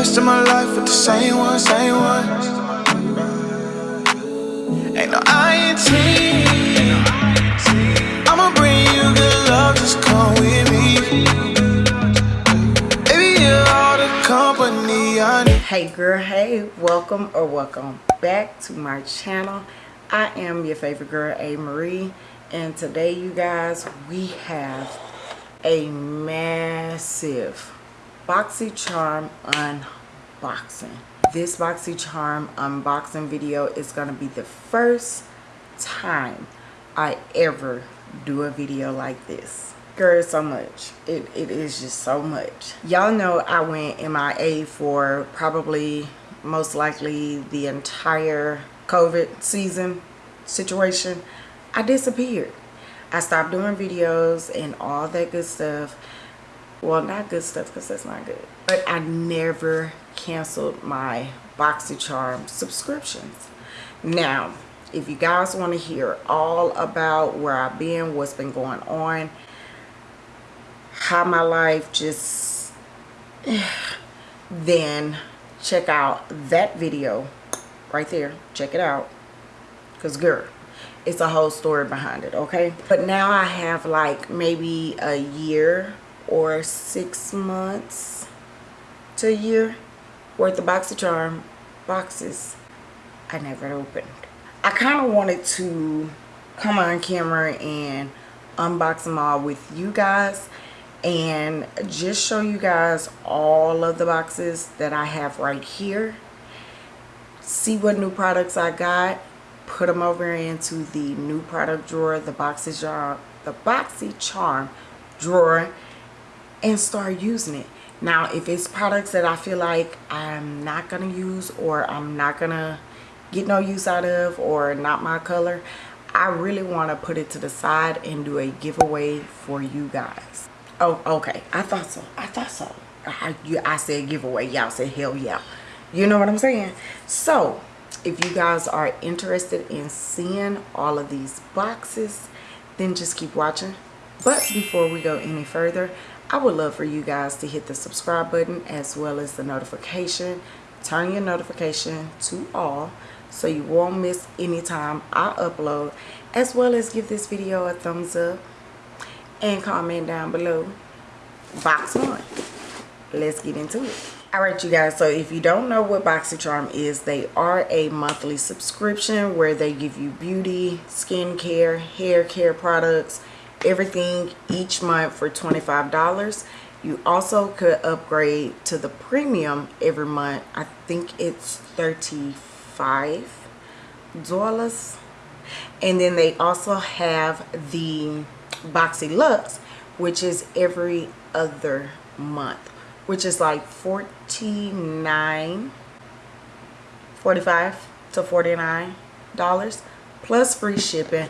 of my life with the same one, same one. Ain't no. I'ma bring you good love, just come with me. Baby, you're all the company I need. hey girl hey welcome or welcome back to my channel i am your favorite girl a marie and today you guys we have a massive boxycharm unboxing this boxycharm unboxing um, video is going to be the first time i ever do a video like this. Girl so much. It, it is just so much. Y'all know i went mia for probably most likely the entire covid season situation. I disappeared. I stopped doing videos and all that good stuff. Well not good stuff because that's not good. But i never canceled my boxycharm subscriptions. Now if you guys want to hear all about where i've been what's been going on how my life just then check out that video right there. Check it out. Because girl it's a whole story behind it okay? But now i have like maybe a year or six months to a year worth of boxycharm boxes i never opened. I kind of wanted to come on camera and unbox them all with you guys and just show you guys all of the boxes that I have right here. See what new products I got put them over into the new product drawer the boxes jar the boxy charm drawer and start using it now if it's products that I feel like I'm not gonna use or I'm not gonna get no use out of or not my color I really want to put it to the side and do a giveaway for you guys Oh, okay. I thought so. I thought so. I, you, I said giveaway. Y'all said hell yeah. You know what I'm saying? So, if you guys are interested in seeing all of these boxes, then just keep watching. But before we go any further, I would love for you guys to hit the subscribe button as well as the notification. Turn your notification to all so you won't miss any time I upload as well as give this video a thumbs up and comment down below box one let's get into it all right you guys so if you don't know what boxycharm is they are a monthly subscription where they give you beauty skincare hair care products everything each month for 25 dollars. You also could upgrade to the premium every month. I think it's 35 dollars. And then they also have the Boxy Lux, which is every other month, which is like 49 45 to 49 dollars plus free shipping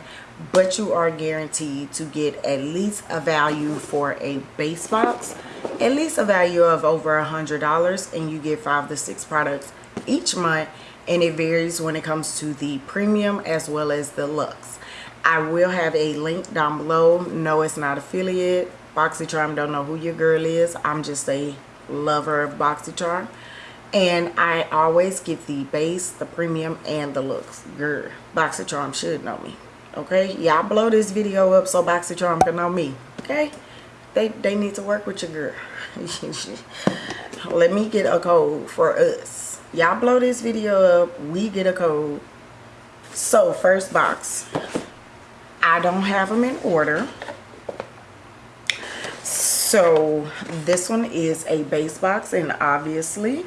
but you are guaranteed to get at least a value for a base box at least a value of over a hundred dollars and you get five to six products each month and it varies when it comes to the premium as well as the luxe I will have a link down below. No, it's not affiliate. BoxyCharm don't know who your girl is. I'm just a lover of BoxyCharm. And I always get the base, the premium, and the looks. Girl, BoxyCharm should know me. Okay? Y'all blow this video up so BoxyCharm can know me. Okay? They, they need to work with your girl. Let me get a code for us. Y'all blow this video up. We get a code. So, first box. I don't have them in order. So this one is a base box and obviously,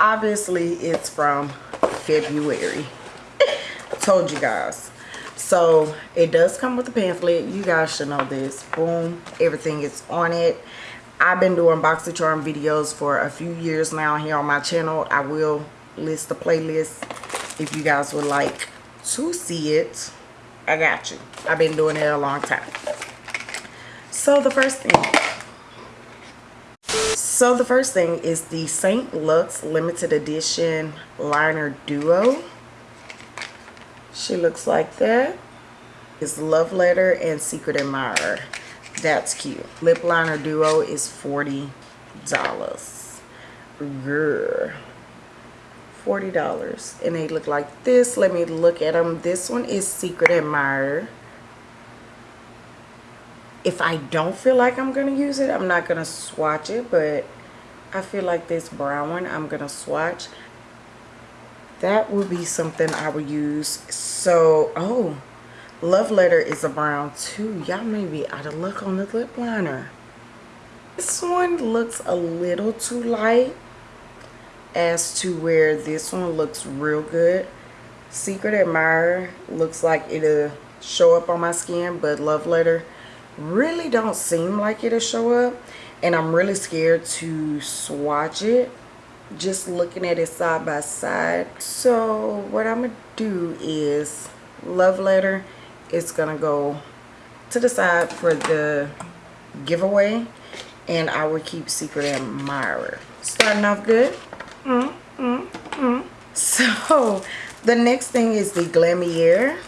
obviously it's from February. Told you guys. So it does come with a pamphlet. You guys should know this. Boom. Everything is on it. I've been doing BoxyCharm videos for a few years now here on my channel. I will list the playlist if you guys would like to see it. I got you. I've been doing it a long time. So the first thing. So the first thing is the St. Lux limited edition liner duo. She looks like that. Is Love Letter and Secret Admirer. That's cute. Lip liner duo is $40. girl $40 and they look like this let me look at them this one is Secret Admirer if I don't feel like I'm gonna use it I'm not gonna swatch it but I feel like this brown one I'm gonna swatch that will be something I will use. So oh love letter is a brown too. Y'all may be out of luck on the lip liner. This one looks a little too light as to where this one looks real good. Secret admirer looks like it'll show up on my skin but love letter really don't seem like it'll show up and i'm really scared to swatch it just looking at it side by side. So what i'm gonna do is love letter is gonna go to the side for the giveaway and i will keep secret admirer. Starting off good? Mm, mm, mm. so the next thing is the Glamier.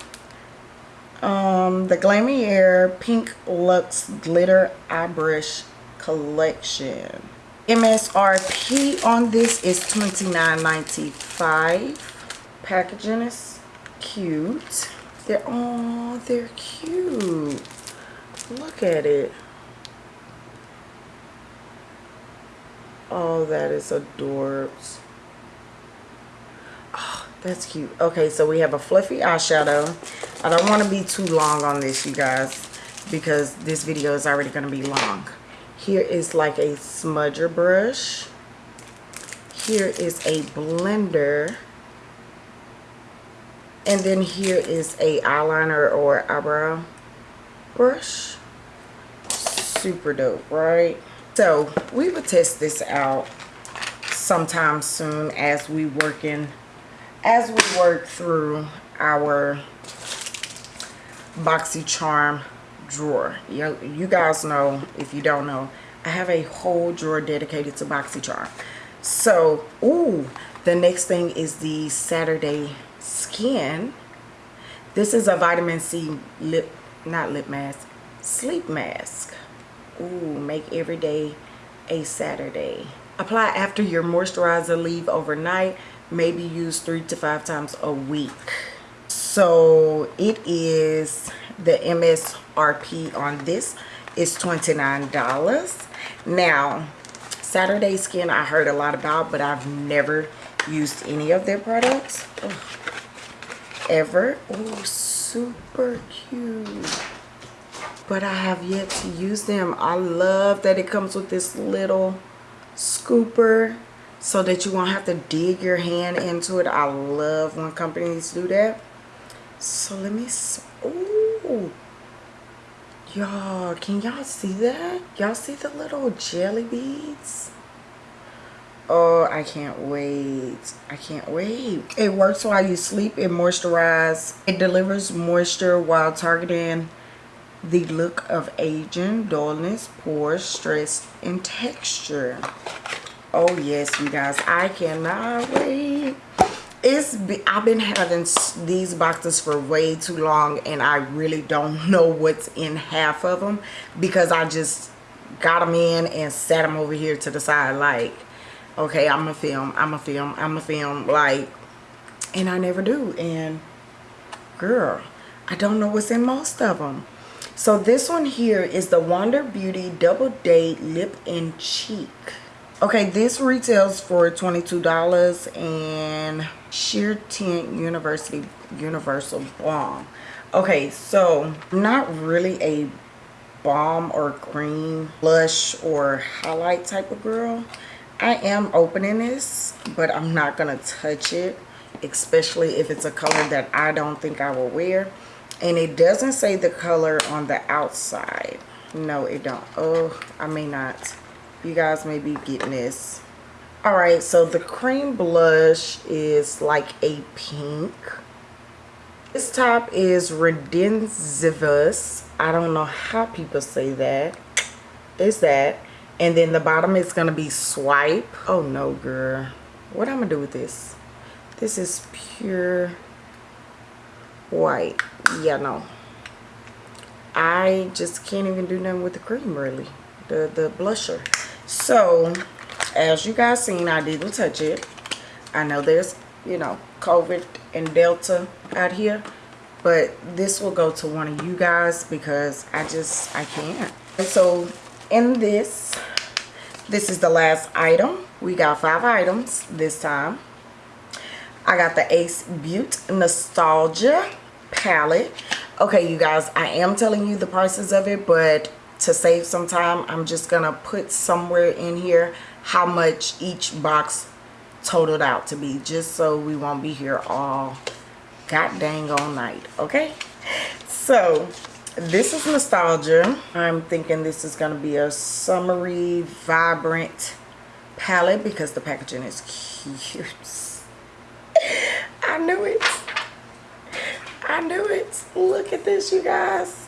Um, the Glamier Pink Luxe Glitter Eye Brush Collection MSRP on this is $29.95 packaging is cute they're oh they're cute look at it Oh, that is adorbs. Oh, that's cute. Okay, so we have a fluffy eyeshadow. I don't want to be too long on this, you guys, because this video is already going to be long. Here is like a smudger brush. Here is a blender. And then here is a eyeliner or eyebrow brush. Super dope, right? So we will test this out sometime soon as we work in as we work through our BoxyCharm drawer. You, guys know, if you don't know, I have a whole drawer dedicated to BoxyCharm. So, ooh, the next thing is the Saturday Skin. This is a vitamin C lip, not lip mask, sleep mask. Ooh, make every day a Saturday. Apply after your moisturizer, leave overnight. Maybe use three to five times a week. So it is the MSRP on this is $29. Now, Saturday Skin I heard a lot about, but I've never used any of their products. Ugh. Ever. Oh, super cute but I have yet to use them. I love that it comes with this little scooper so that you won't have to dig your hand into it. I love when companies do that. So let me, oh, y'all, can y'all see that? Y'all see the little jelly beads? Oh, I can't wait. I can't wait. It works while you sleep. It moisturizes. It delivers moisture while targeting the look of aging, dullness, pores, stress, and texture. Oh yes, you guys, I cannot wait. It's I've been having these boxes for way too long and I really don't know what's in half of them because I just got them in and sat them over here to the side like, okay, I'm a film, I'm a film, I'm a film, like, and I never do. And girl, I don't know what's in most of them. So this one here is the Wander Beauty Double Date Lip and Cheek. Okay, this retails for $22 and Sheer Tint University Universal Balm. Okay, so not really a balm or cream blush or highlight type of girl. I am opening this, but I'm not going to touch it, especially if it's a color that I don't think I will wear and it doesn't say the color on the outside no it don't oh i may not you guys may be getting this. All right so the cream blush is like a pink. This top is redensivus. I don't know how people say that. Is that. And then the bottom is gonna be swipe. Oh no girl. What i'm gonna do with this? This is pure white. Yeah no. I just can't even do nothing with the cream really. The the blusher so as you guys seen i didn't touch it. I know there's you know covid and delta out here but this will go to one of you guys because i just i can't. And so in this this is the last item. We got five items this time. I got the Ace Beaute nostalgia palette. Okay you guys i am telling you the prices of it but to save some time i'm just gonna put somewhere in here how much each box totaled out to be just so we won't be here all god dang all night okay? So this is nostalgia. I'm thinking this is going to be a summery vibrant palette because the packaging is cute. I knew it. I knew it. Look at this you guys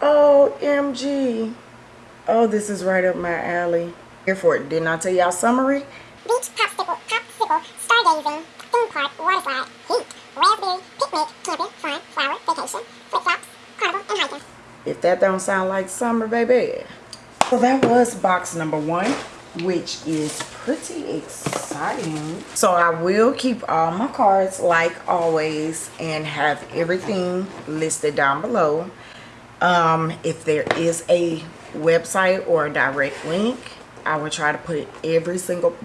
omg oh this is right up my alley here for it didn't i tell y'all summery beach popsicle popsicle stargazing theme park water slide heat raspberry picnic camping fun flower vacation flip-flops if that don't sound like summer, baby. So that was box number one, which is pretty exciting. So I will keep all my cards like always and have everything listed down below. Um, if there is a website or a direct link, I will try to put every single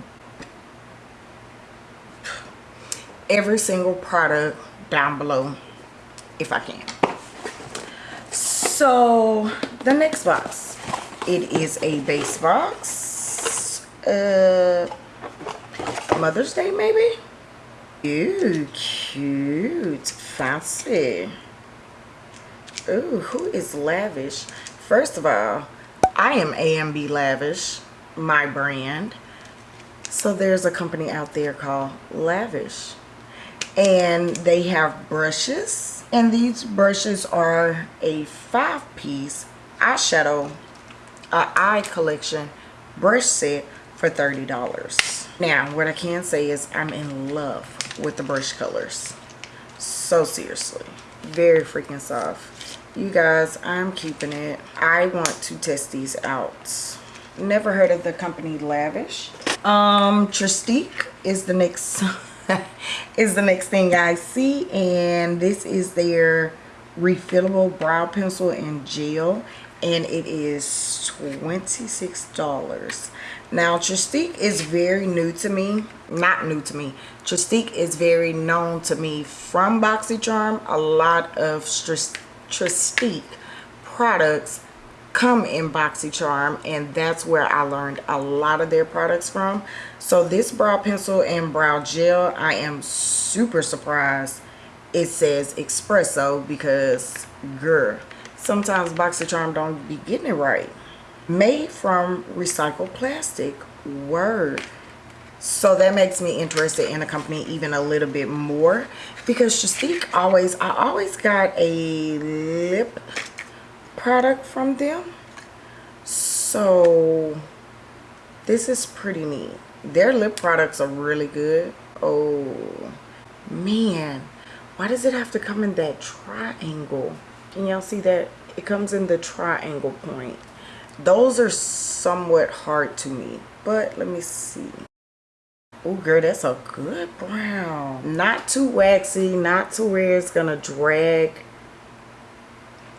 every single product down below if I can. So the next box it is a base box uh mother's day maybe? Ooh, cute. Fancy Ooh, who is lavish? First of all i am amb lavish my brand. So there's a company out there called lavish. And they have brushes and these brushes are a five piece eyeshadow uh, eye collection brush set for $30 now what I can say is I'm in love with the brush colors. So seriously very freaking soft you guys I'm keeping it. I want to test these out. Never heard of the company lavish. Um Trestique is the next is the next thing I see and this is their refillable brow pencil in gel and it is $26 now Trestique is very new to me not new to me. Trestique is very known to me from BoxyCharm a lot of Trestique products come in BoxyCharm and that's where I learned a lot of their products from. So this brow pencil and brow gel, I am super surprised it says espresso because girl, sometimes BoxyCharm don't be getting it right. Made from recycled plastic, word. So that makes me interested in the company even a little bit more. Because Trestique always, I always got a lip product from them. So this is pretty neat. Their lip products are really good. Oh man. Why does it have to come in that triangle? Can y'all see that? It comes in the triangle point. Those are somewhat hard to me but let me see oh girl that's a good brown. Not too waxy not too where it's gonna drag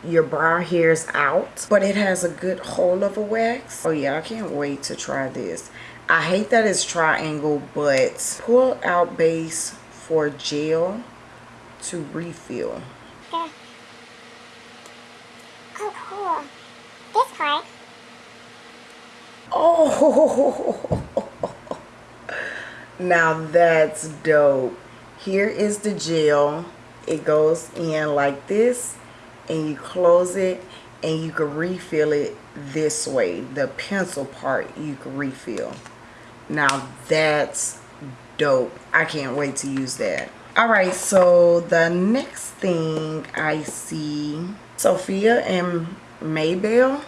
your brow hairs out but it has a good hold of a wax. Oh yeah i can't wait to try this. I hate that it's triangle but pull out base for gel to refill. Oh cool. This part. Oh now that's dope. Here is the gel. It goes in like this and you close it and you can refill it this way. The pencil part you can refill. Now that's dope. I can't wait to use that. All right so the next thing i see sophia and maybell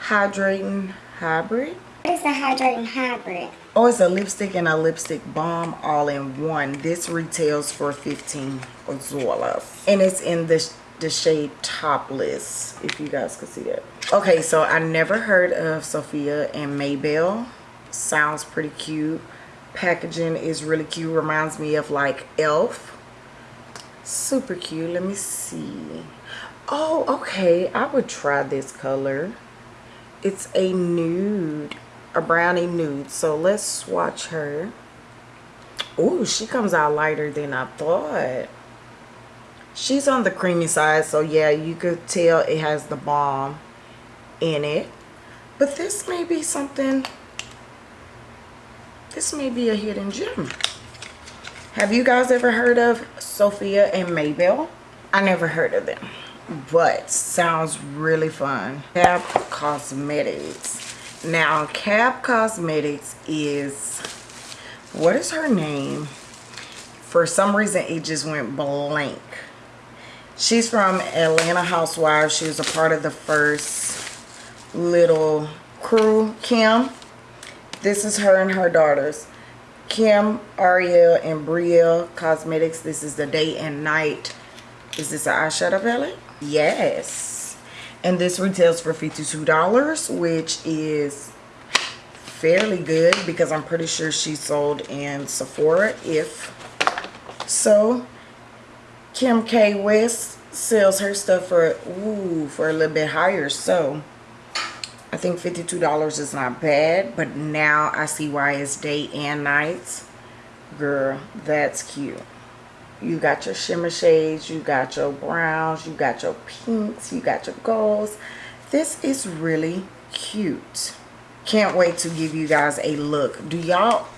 hydrating hybrid. What is the hydrating hybrid oh it's a lipstick and a lipstick balm all in one. This retails for 15 dollars and it's in the the shade topless if you guys could see that. Okay so i never heard of sophia and maybell. Sounds pretty cute. Packaging is really cute. Reminds me of like elf. Super cute. Let me see. Oh okay. I would try this color. It's a nude a brownie nude. So let's swatch her. Oh she comes out lighter than i thought. She's on the creamy side so yeah you could tell it has the balm in it. But this may be something this may be a hidden gem. Have you guys ever heard of sophia and maybell? I never heard of them but sounds really fun. KAB cosmetics now KAB cosmetics is what is her name? For some reason it just went blank. She's from atlanta housewives. She was a part of the first little crew kim. This is her and her daughters. Kim ariel and brielle cosmetics. This is the day and night. Is this an eyeshadow palette? Yes and this retails for $52 which is fairly good because I'm pretty sure she sold in Sephora if so. Kim K West sells her stuff for ooh for a little bit higher. So I think $52 is not bad but now I see why it's day and nights girl that's cute you got your shimmer shades you got your browns you got your pinks you got your golds. This is really cute. Can't wait to give you guys a look. Do y'all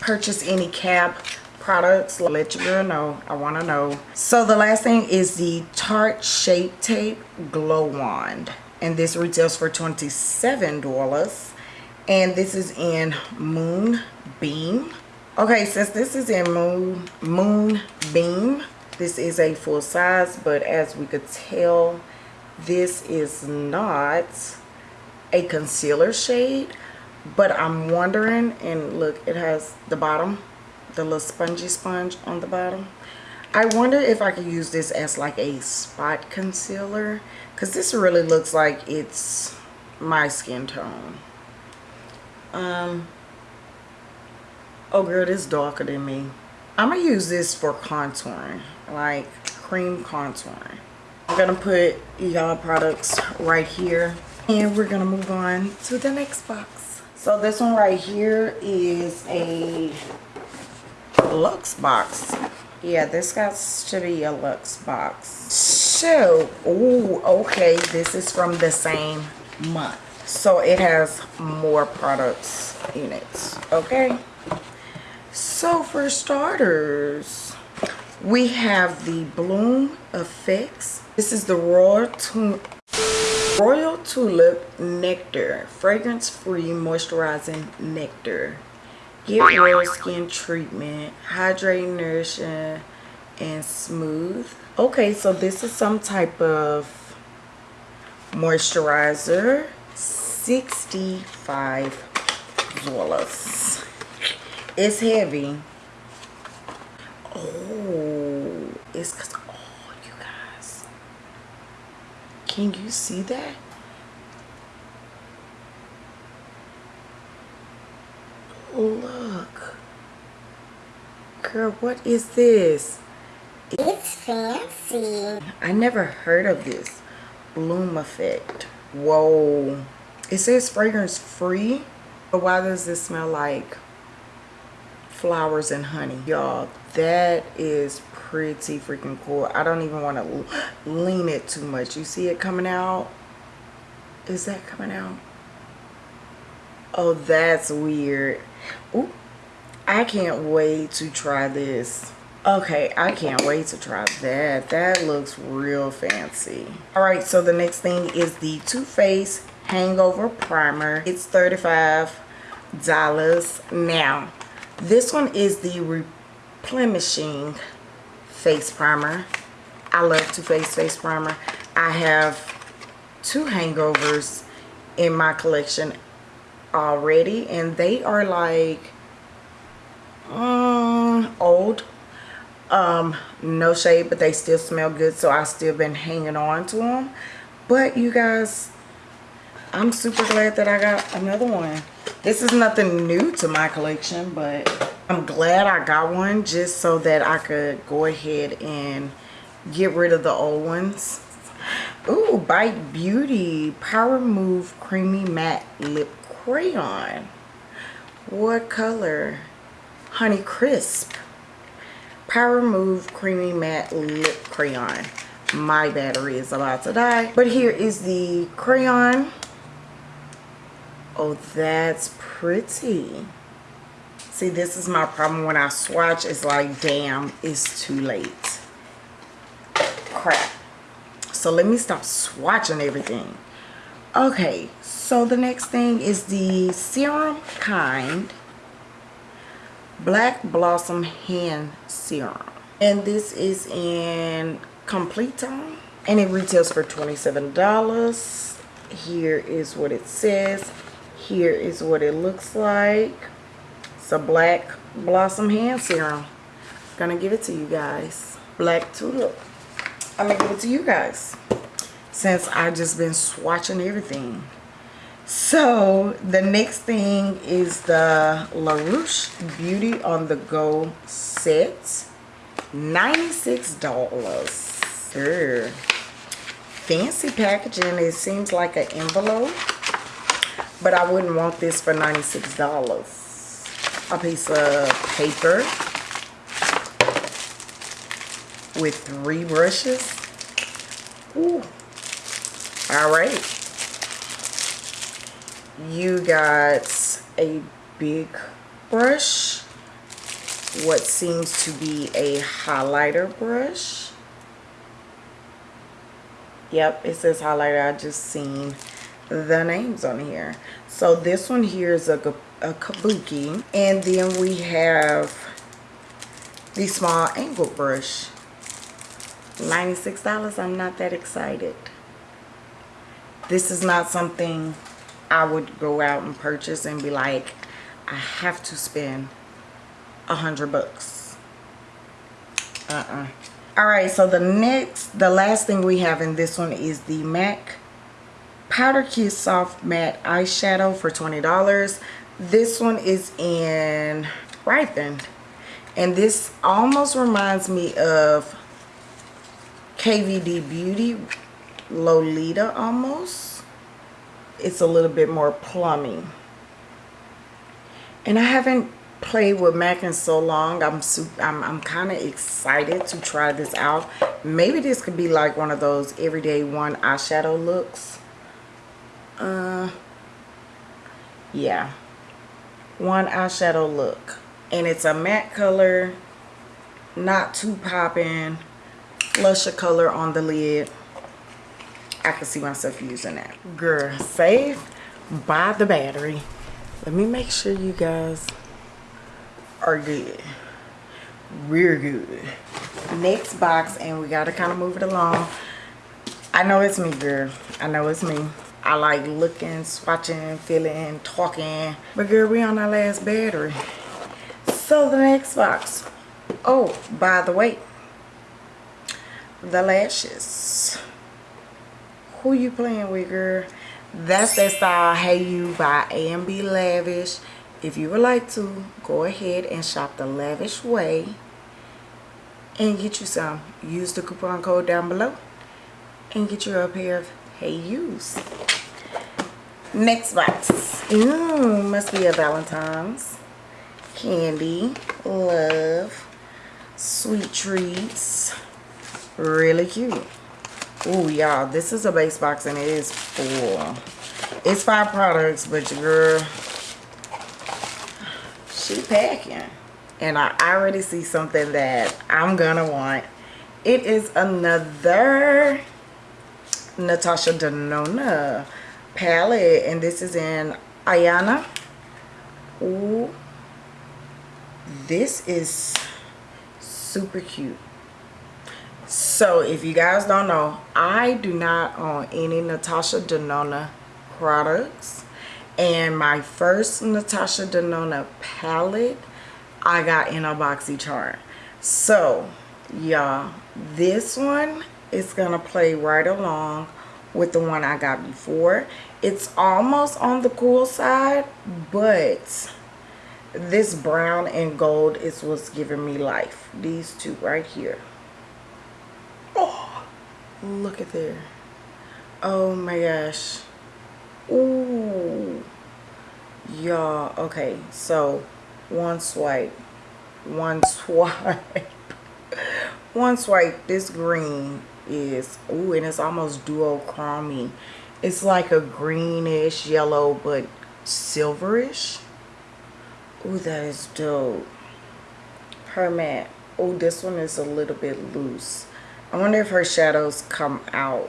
purchase any KAB products? Let you girl know. I want to know. So the last thing is the tarte shape tape glow wand. And this retails for 27 dollars. And this is in moonbeam okay since this is in moon moon beam this is a full size but as we could tell this is not a concealer shade but i'm wondering and look it has the bottom the little spongy sponge on the bottom. I wonder if i could use this as like a spot concealer because this really looks like it's my skin tone. Um oh girl this darker than me. I'm gonna use this for contouring like cream contouring. I'm gonna put y'all products right here. And we're gonna move on to the next box. So this one right here is a Lux box. Yeah this got to be a Lux box. So oh okay this is from the same month. So it has more products in it okay so for starters, we have the Bloom Effects. This is the Royal, tu Royal Tulip Nectar, fragrance-free moisturizing nectar. Get real skin treatment, hydrating, nourishing, and smooth. Okay, so this is some type of moisturizer. 65 dollars it's heavy. Oh it's because oh you guys. Can you see that? Look. Girl what is this? It's fancy. I never heard of this bloom effect. Whoa. It says fragrance free but why does this smell like flowers and honey y'all. That is pretty freaking cool. I don't even want to lean it too much. You see it coming out? Is that coming out? Oh that's weird. Ooh, i can't wait to try this. Okay i can't wait to try that. That looks real fancy. All right so the next thing is the Too Faced hangover primer. It's 35 dollars now this one is the replenishing face primer. I love Too Faced face primer. I have two hangovers in my collection already and they are like um, old um no shade but they still smell good so i still been hanging on to them but you guys i'm super glad that i got another one This is nothing new to my collection, but I'm glad I got one just so that I could go ahead and get rid of the old ones. Ooh, Bite Beauty Power Move Creamy Matte Lip Crayon. What color? Honey Crisp. Power Move Creamy Matte Lip Crayon. My battery is about to die. But here is the crayon. Oh, that's pretty. See, this is my problem when I swatch. It's like, damn, it's too late. Crap. So let me stop swatching everything. Okay, so the next thing is the Serum Kind Black Blossom Hand Serum. And this is in Complete Tone. And it retails for $27. Here is what it says. Here is what it looks like. It's a Black Blossom Hand Serum. Gonna give it to you guys. Black Tulip. I'm gonna give it to you guys. Since I just been swatching everything. So the next thing is the LaRouche Beauty on the Go set. $96. Urgh. Fancy packaging. It seems like an envelope. But I wouldn't want this for $96. A piece of paper with three brushes. Ooh. All right you got a big brush what seems to be a highlighter brush yep it says highlighter i just seen the names on here so this one here is a, a kabuki and then we have the small angle brush $96 I'm not that excited this is not something I would go out and purchase and be like, I have to spend a hundred bucks. Uh-uh. All right, so the next, the last thing we have in this one is the MAC Powder Kiss Soft Matte Eyeshadow for $20. This one is in Ripened. And this almost reminds me of KVD Beauty Lolita almost it's a little bit more plummy. And I haven't played with MAC in so long. I'm I'm, I'm kind of excited to try this out. Maybe this could be like one of those everyday one eyeshadow looks. Uh, yeah. One eyeshadow look. And it's a matte color. Not too popping. Blusher color on the lid. I can see myself using that. Girl, save by the battery. Let me make sure you guys are good. Real good. Next box, and we got to kind of move it along. I know it's me, girl. I know it's me. I like looking, swatching, feeling, talking. But girl, we on our last battery. So the next box. Oh, by the way, the lashes who you playing with girl that's that style hey you by A&B Lavish if you would like to go ahead and shop the lavish way and get you some use the coupon code down below and get you a pair of hey use next box Ooh, must be a valentine's candy love sweet treats really cute Oh, y'all, this is a base box and it is full. It's five products, but your girl, she packing. And I already see something that I'm gonna want. It is another Natasha Denona palette, and this is in Ayana. Ooh, this is super cute. So if you guys don't know i do not own any natasha denona products. And my first natasha denona palette i got in a boxy charm. So y'all this one is gonna play right along with the one i got before. It's almost on the cool side but this brown and gold is what's giving me life. These two right here. Oh look at there. Oh my gosh. Ooh, y'all okay so one swipe one swipe. One swipe this green is oh and it's almost duochrome it's like a greenish yellow but silverish. Oh that is dope. Her matte oh this one is a little bit loose. I wonder if her shadows come out.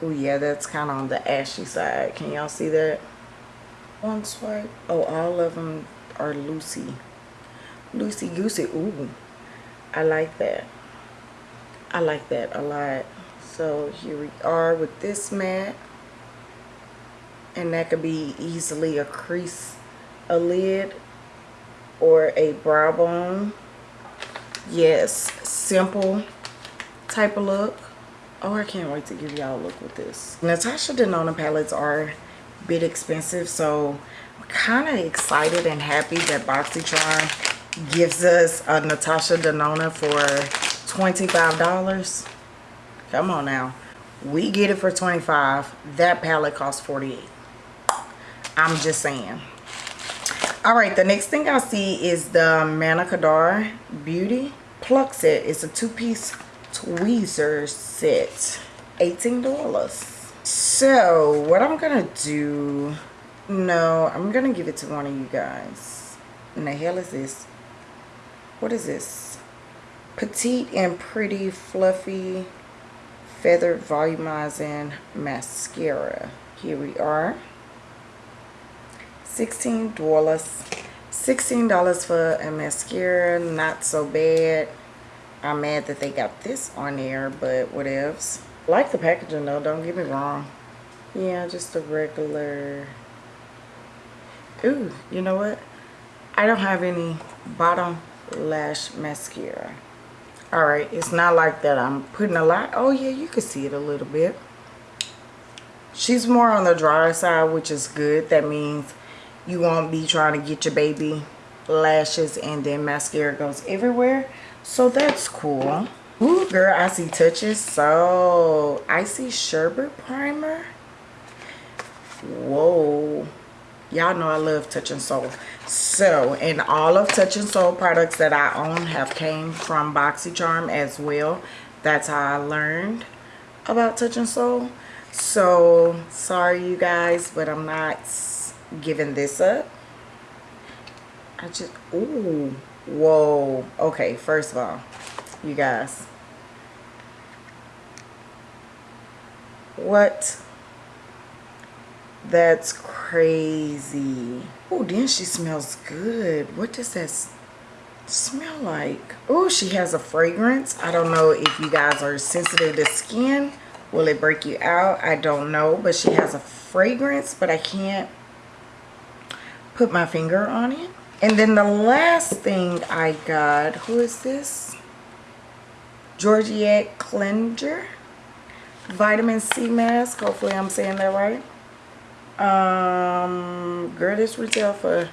Oh yeah that's kind of on the ashy side. Can y'all see that? One swipe. Oh all of them are loosey. Loosey goosey ooh i like that i like that a lot. So here we are with this mat. And that could be easily a crease a lid or a brow bone. Yes simple type of look. Oh i can't wait to give y'all a look with this. Natasha denona palettes are a bit expensive so i'm kind of excited and happy that boxycharm gives us a natasha denona for 25 dollars? Come on now. We get it for 25 that palette costs 48 i'm just saying. All right the next thing i see is the Manna beauty pluck set. It's a two-piece tweezers set. 18 dollars. So what i'm gonna do no i'm gonna give it to one of you guys. And the hell is this? What is this petite and pretty fluffy feathered volumizing mascara. Here we are. 16 dollars 16 dollars for a mascara not so bad. I'm mad that they got this on there but what else like the packaging though don't get me wrong. Yeah just a regular. Ooh you know what? I don't have any bottom lash mascara all right it's not like that i'm putting a lot. Oh yeah you can see it a little bit. She's more on the drier side which is good. That means you won't be trying to get your baby lashes and then mascara goes everywhere. So that's cool. Ooh, girl i see touches. So i see sherbet primer. Whoa y'all know i love Touch in Sol so and all of Touch in Sol products that i own have came from boxycharm as well. That's how i learned about Touch in Sol so sorry you guys but i'm not giving this up. I just ooh whoa. Okay first of all you guys. What that's crazy. Oh, then she smells good. What does that smell like? Oh, she has a fragrance. I don't know if you guys are sensitive to skin. Will it break you out? I don't know. But she has a fragrance, but I can't put my finger on it. And then the last thing I got, who is this? Georgette Cleanser Vitamin C Mask. Hopefully I'm saying that right um girl this retail for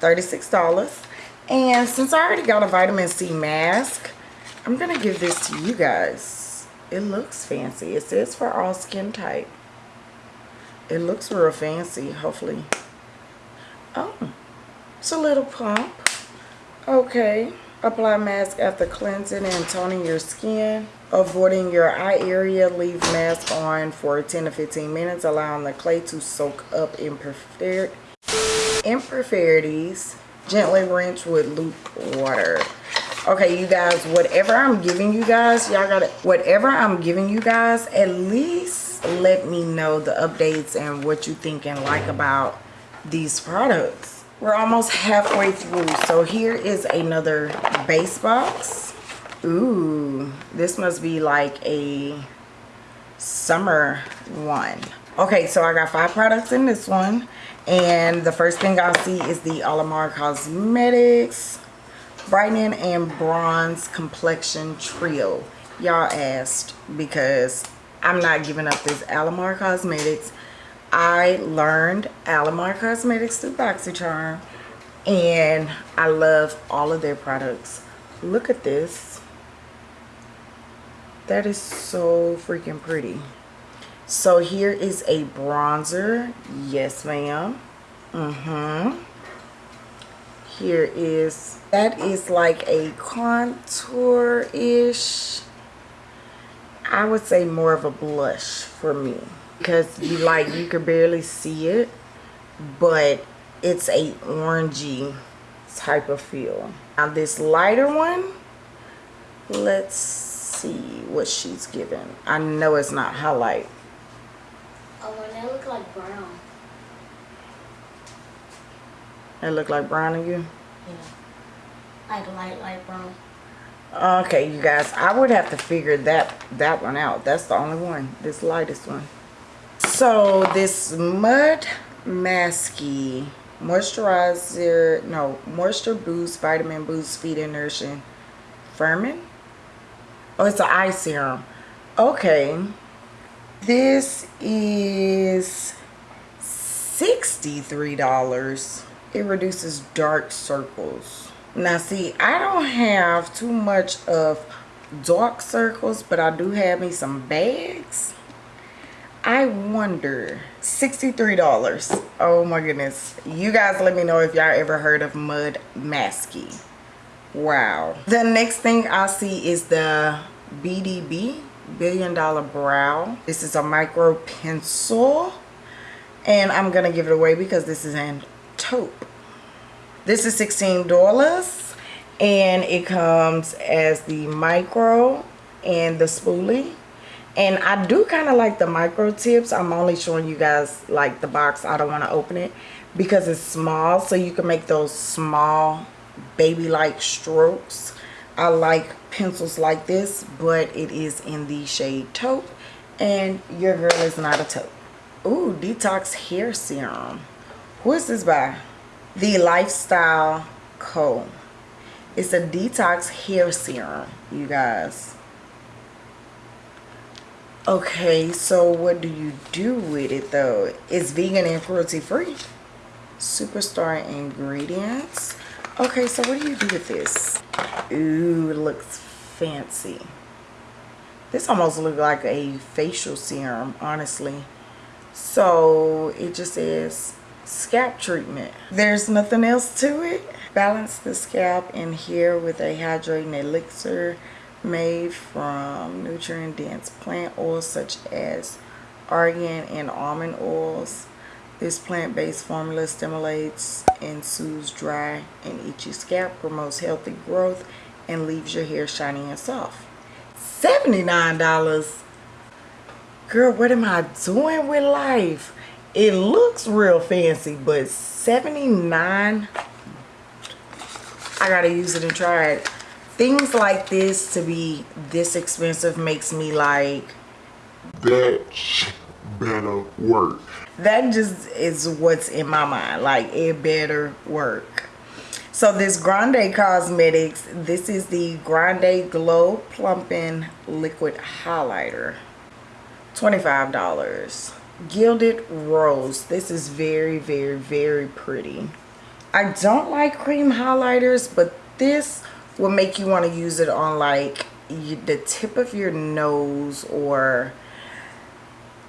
36 dollars. And since i already got a vitamin c mask i'm gonna give this to you guys. It looks fancy. It says for all skin type. It looks real fancy hopefully. Oh it's a little pump. Okay apply mask after cleansing and toning your skin avoiding your eye area leave mask on for 10 to 15 minutes allowing the clay to soak up impurities gently rinse with luke water. Okay you guys whatever i'm giving you guys y'all gotta, whatever i'm giving you guys at least let me know the updates and what you think and like about these products we're almost halfway through so here is another base box Ooh, this must be like a summer one. Okay, so I got five products in this one. And the first thing I'll see is the Alamar Cosmetics Brightening and Bronze Complexion Trio. Y'all asked because I'm not giving up this Alamar Cosmetics I learned Alamar Cosmetics through BoxyCharm and I love all of their products. Look at this. That is so freaking pretty. So here is a bronzer. Yes, ma'am. Mm-hmm. Here is, that is like a contour-ish. I would say more of a blush for me. Because you like, you could barely see it. But it's a orangey type of feel. Now this lighter one, let's see what she's given. I know it's not highlight. Oh, and they look like brown. It look like brown to you? Yeah. Like light, light brown. Okay, you guys, I would have to figure that that one out. That's the only one, this lightest one. So this Mud Masky moisturizer, no, moisture boost, vitamin boost, feed and nourishing firming. Oh, it's an eye serum. Okay, this is $63. It reduces dark circles. Now see, I don't have too much of dark circles, but I do have me some bags. I wonder, $63. Oh my goodness. You guys let me know if y'all ever heard of Mud Masky. Wow. The next thing I see is the BDB, Billion Dollar Brow. This is a micro pencil. And I'm going to give it away because this is in taupe. This is $16 and it comes as the micro and the spoolie. And I do kind of like the micro tips. I'm only showing you guys like the box. I don't want to open it because it's small. So you can make those small baby-like strokes. I like pencils like this, but it is in the shade taupe. And your girl is not a taupe. Ooh, Detox Hair Serum. Who is this by? The Lifestyle Co. It's a detox hair serum, you guys. Okay, so what do you do with it though? It's vegan and cruelty free. Superstar ingredients. Okay, so what do you do with this? Ooh, it looks fancy. This almost looks like a facial serum, honestly. So it just says scalp treatment. There's nothing else to it. Balance the scalp and hair with a hydrating elixir made from nutrient dense plant oils such as argan and almond oils. This plant-based formula stimulates and soothes dry and itchy scalp, promotes healthy growth, and leaves your hair shiny and soft. $79. Girl, what am I doing with life? It looks real fancy, but 79 I gotta use it and try it things like this to be this expensive makes me like that better work. That just is what's in my mind. Like it better work. So this Grande Cosmetics, this is the Grande Glow Plumping Liquid Highlighter. $25. Gilded Rose. This is very, very, very pretty. I don't like cream highlighters, but this will make you want to use it on like the tip of your nose or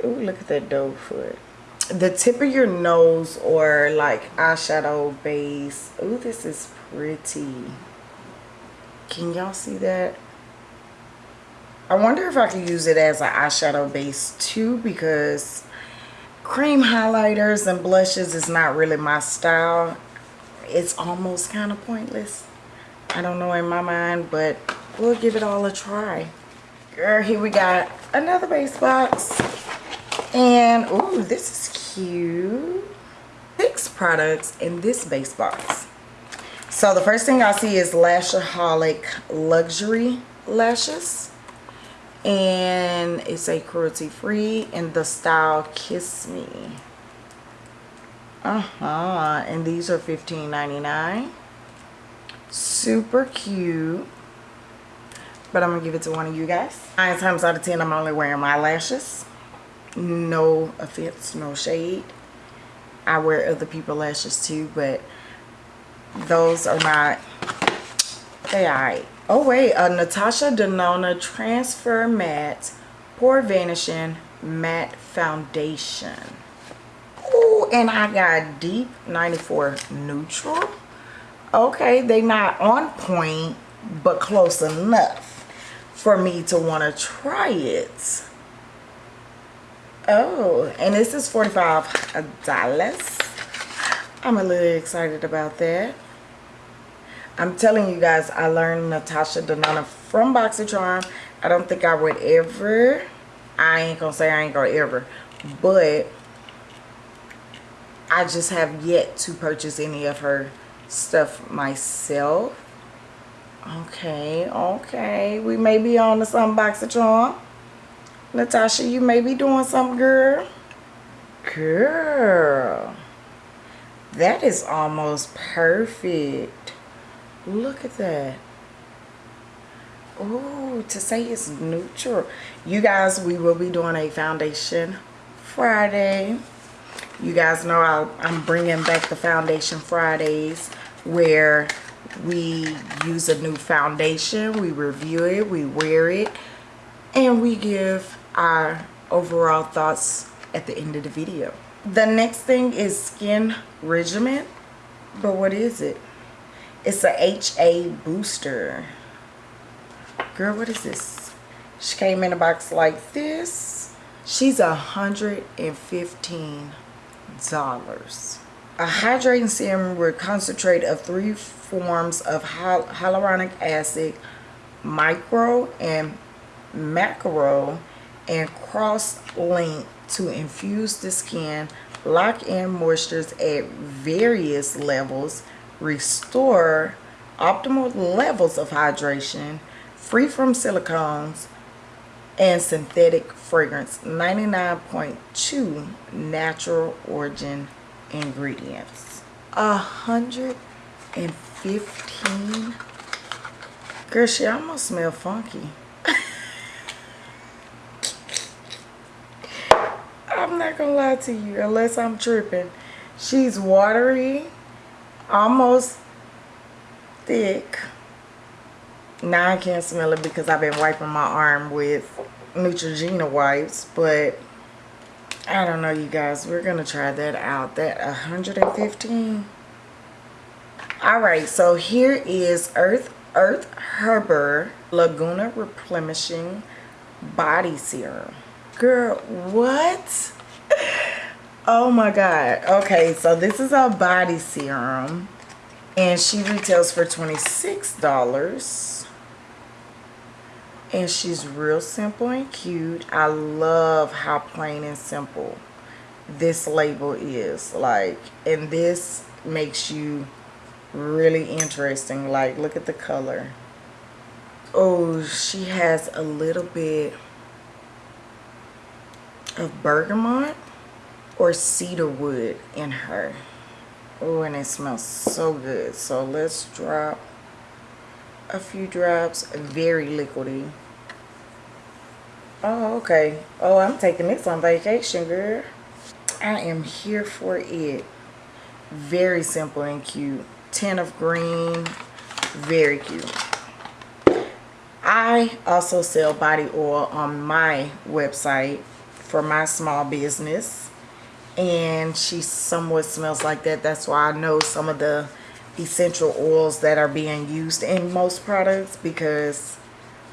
oh look at that doe foot. The tip of your nose or like eyeshadow base. Oh this is pretty. Can y'all see that? I wonder if I could use it as an eyeshadow base too because cream highlighters and blushes is not really my style. It's almost kind of pointless I don't know in my mind, but we'll give it all a try. Girl, here we got another base box. And, oh, this is cute. Six products in this base box. So the first thing I see is Lashaholic Luxury Lashes. And it's a cruelty free in the style Kiss Me. Uh-huh. And these are $15.99 super cute. But i'm gonna give it to one of you guys. Nine times out of ten i'm only wearing my lashes. No offense no shade. I wear other people lashes too but those are not they alright oh wait a natasha denona transfer matte pore vanishing matte foundation. Ooh, and i got deep 94 neutral okay they not on point but close enough for me to want to try it. Oh and this is 45 dollars. I'm a little excited about that. I'm telling you guys i learned natasha denona from boxycharm i don't think i would ever i ain't gonna say i ain't gonna ever but i just have yet to purchase any of her stuff myself. Okay okay. We may be on to some boxycharm natasha you may be doing something girl. Girl. That is almost perfect. Look at that. Oh to say it's neutral. You guys we will be doing a foundation friday you guys know i i'm bringing back the foundation fridays where we use a new foundation we review it we wear it and we give our overall thoughts at the end of the video. The next thing is skin regimen but what is it? It's a ha booster. Girl what is this? She came in a box like this. She's a hundred and fifteen dollars. A hydrating serum with concentrate of three forms of hyaluronic acid micro and macro and cross-link to infuse the skin lock in moistures at various levels restore optimal levels of hydration free from silicones and synthetic fragrance 99.2 natural origin ingredients. A hundred and fifteen? Girl she almost smell funky. I'm not gonna lie to you unless i'm tripping. She's watery almost thick now i can't smell it because i've been wiping my arm with neutrogena wipes but I don't know, you guys. We're to try that out. That 115. All right, so here is Earth Earth Harbor Laguna Replenishing Body Serum. Girl, what? Oh my God. Okay, so this is a body serum. And she retails for $26 and she's real simple and cute. I love how plain and simple this label is. Like and this makes you really interesting. Like look at the color. Oh she has a little bit of bergamot or cedar wood in her. Oh and it smells so good. So let's drop a few drops very liquidy. Oh okay. Oh i'm taking this on vacation girl. I am here for it. Very simple and cute. Tin of green. Very cute. I also sell body oil on my website for my small business and she somewhat smells like that. That's why i know some of the essential oils that are being used in most products because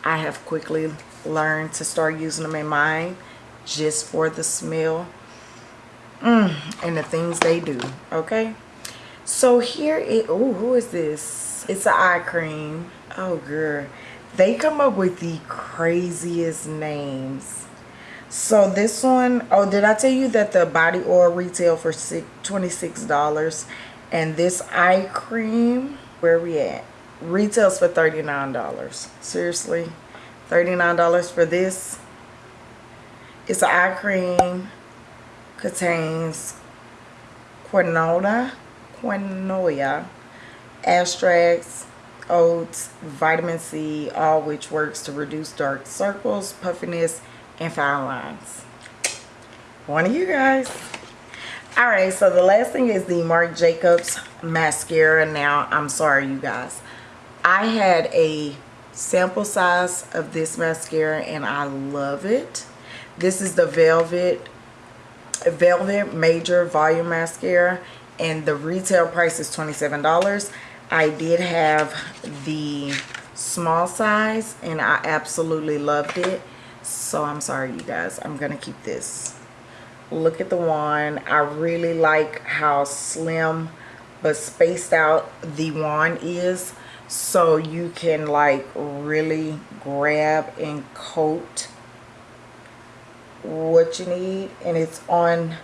I have quickly learned to start using them in mine just for the smell mm, and the things they do okay? So here it oh who is this? It's an eye cream. Oh girl. They come up with the craziest names. So this one oh did I tell you that the body oil retail for $26 and this eye cream where we at? Retails for $39 seriously? $39 for this? It's an eye cream contains quinoa quinoa extracts oats vitamin c all which works to reduce dark circles puffiness and fine lines. One of you guys all right so the last thing is the marc jacobs mascara. Now i'm sorry you guys. I had a sample size of this mascara and i love it. This is the velvet velvet major volume mascara and the retail price is 27 dollars. I did have the small size and i absolutely loved it. So i'm sorry you guys. I'm gonna keep this look at the wand. I really like how slim but spaced out the wand is. So you can like really grab and coat what you need and it's on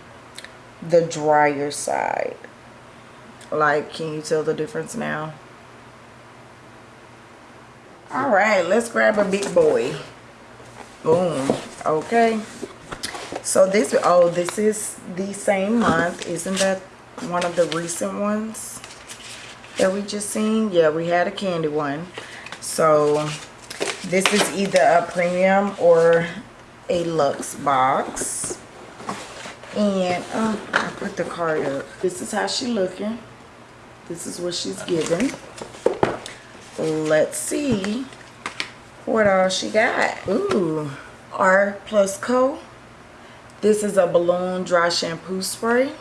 the drier side. Like can you tell the difference now? All right let's grab a big boy. Boom okay so this oh this is the same month. Isn't that one of the recent ones that we just seen? Yeah we had a candy one. So this is either a premium or a luxe box. And uh, I put the card up. This is how she looking. This is what she's giving. Let's see what all she got. Ooh r plus co this is a balloon dry shampoo spray.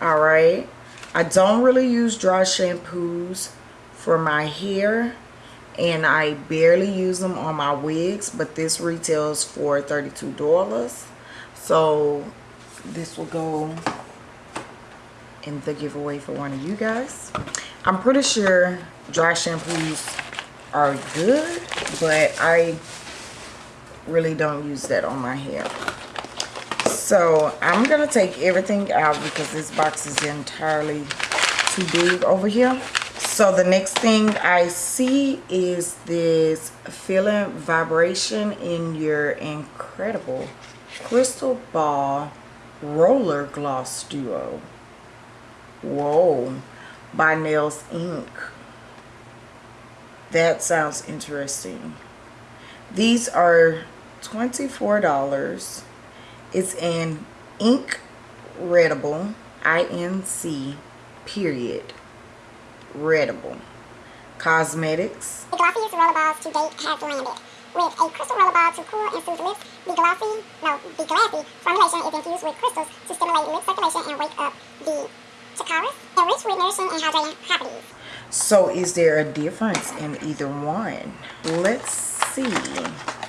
All right. I don't really use dry shampoos for my hair and I barely use them on my wigs but this retails for $32 so this will go in the giveaway for one of you guys. I'm pretty sure dry shampoos are good but I really don't use that on my hair. So I'm gonna take everything out because this box is entirely too big over here. So the next thing I see is this feeling vibration in your incredible crystal ball roller gloss duo. Whoa by nails Inc. That sounds interesting. These are $24 it's in ink readable inc period readable. Cosmetics. The glossiest rollerballs to date has landed. With a crystal rollerball to cool and soothe lips, the glossy, no, the glassy formulation is infused with crystals to stimulate lip circulation and wake up the chakras, enriched with nourishing and hydrating properties. So is there a difference in either one? Let's see.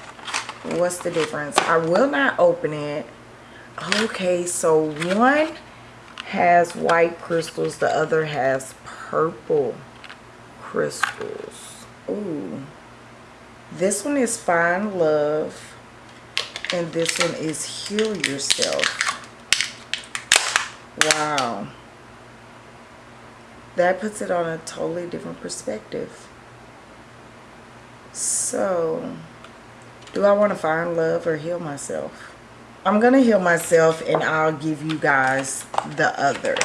What's the difference? I will not open it. Okay, so one has white crystals, the other has purple crystals. Ooh. This one is Find Love. And this one is Heal Yourself. Wow. That puts it on a totally different perspective. So, do I want to find love or heal myself? I'm going to heal myself and I'll give you guys the other.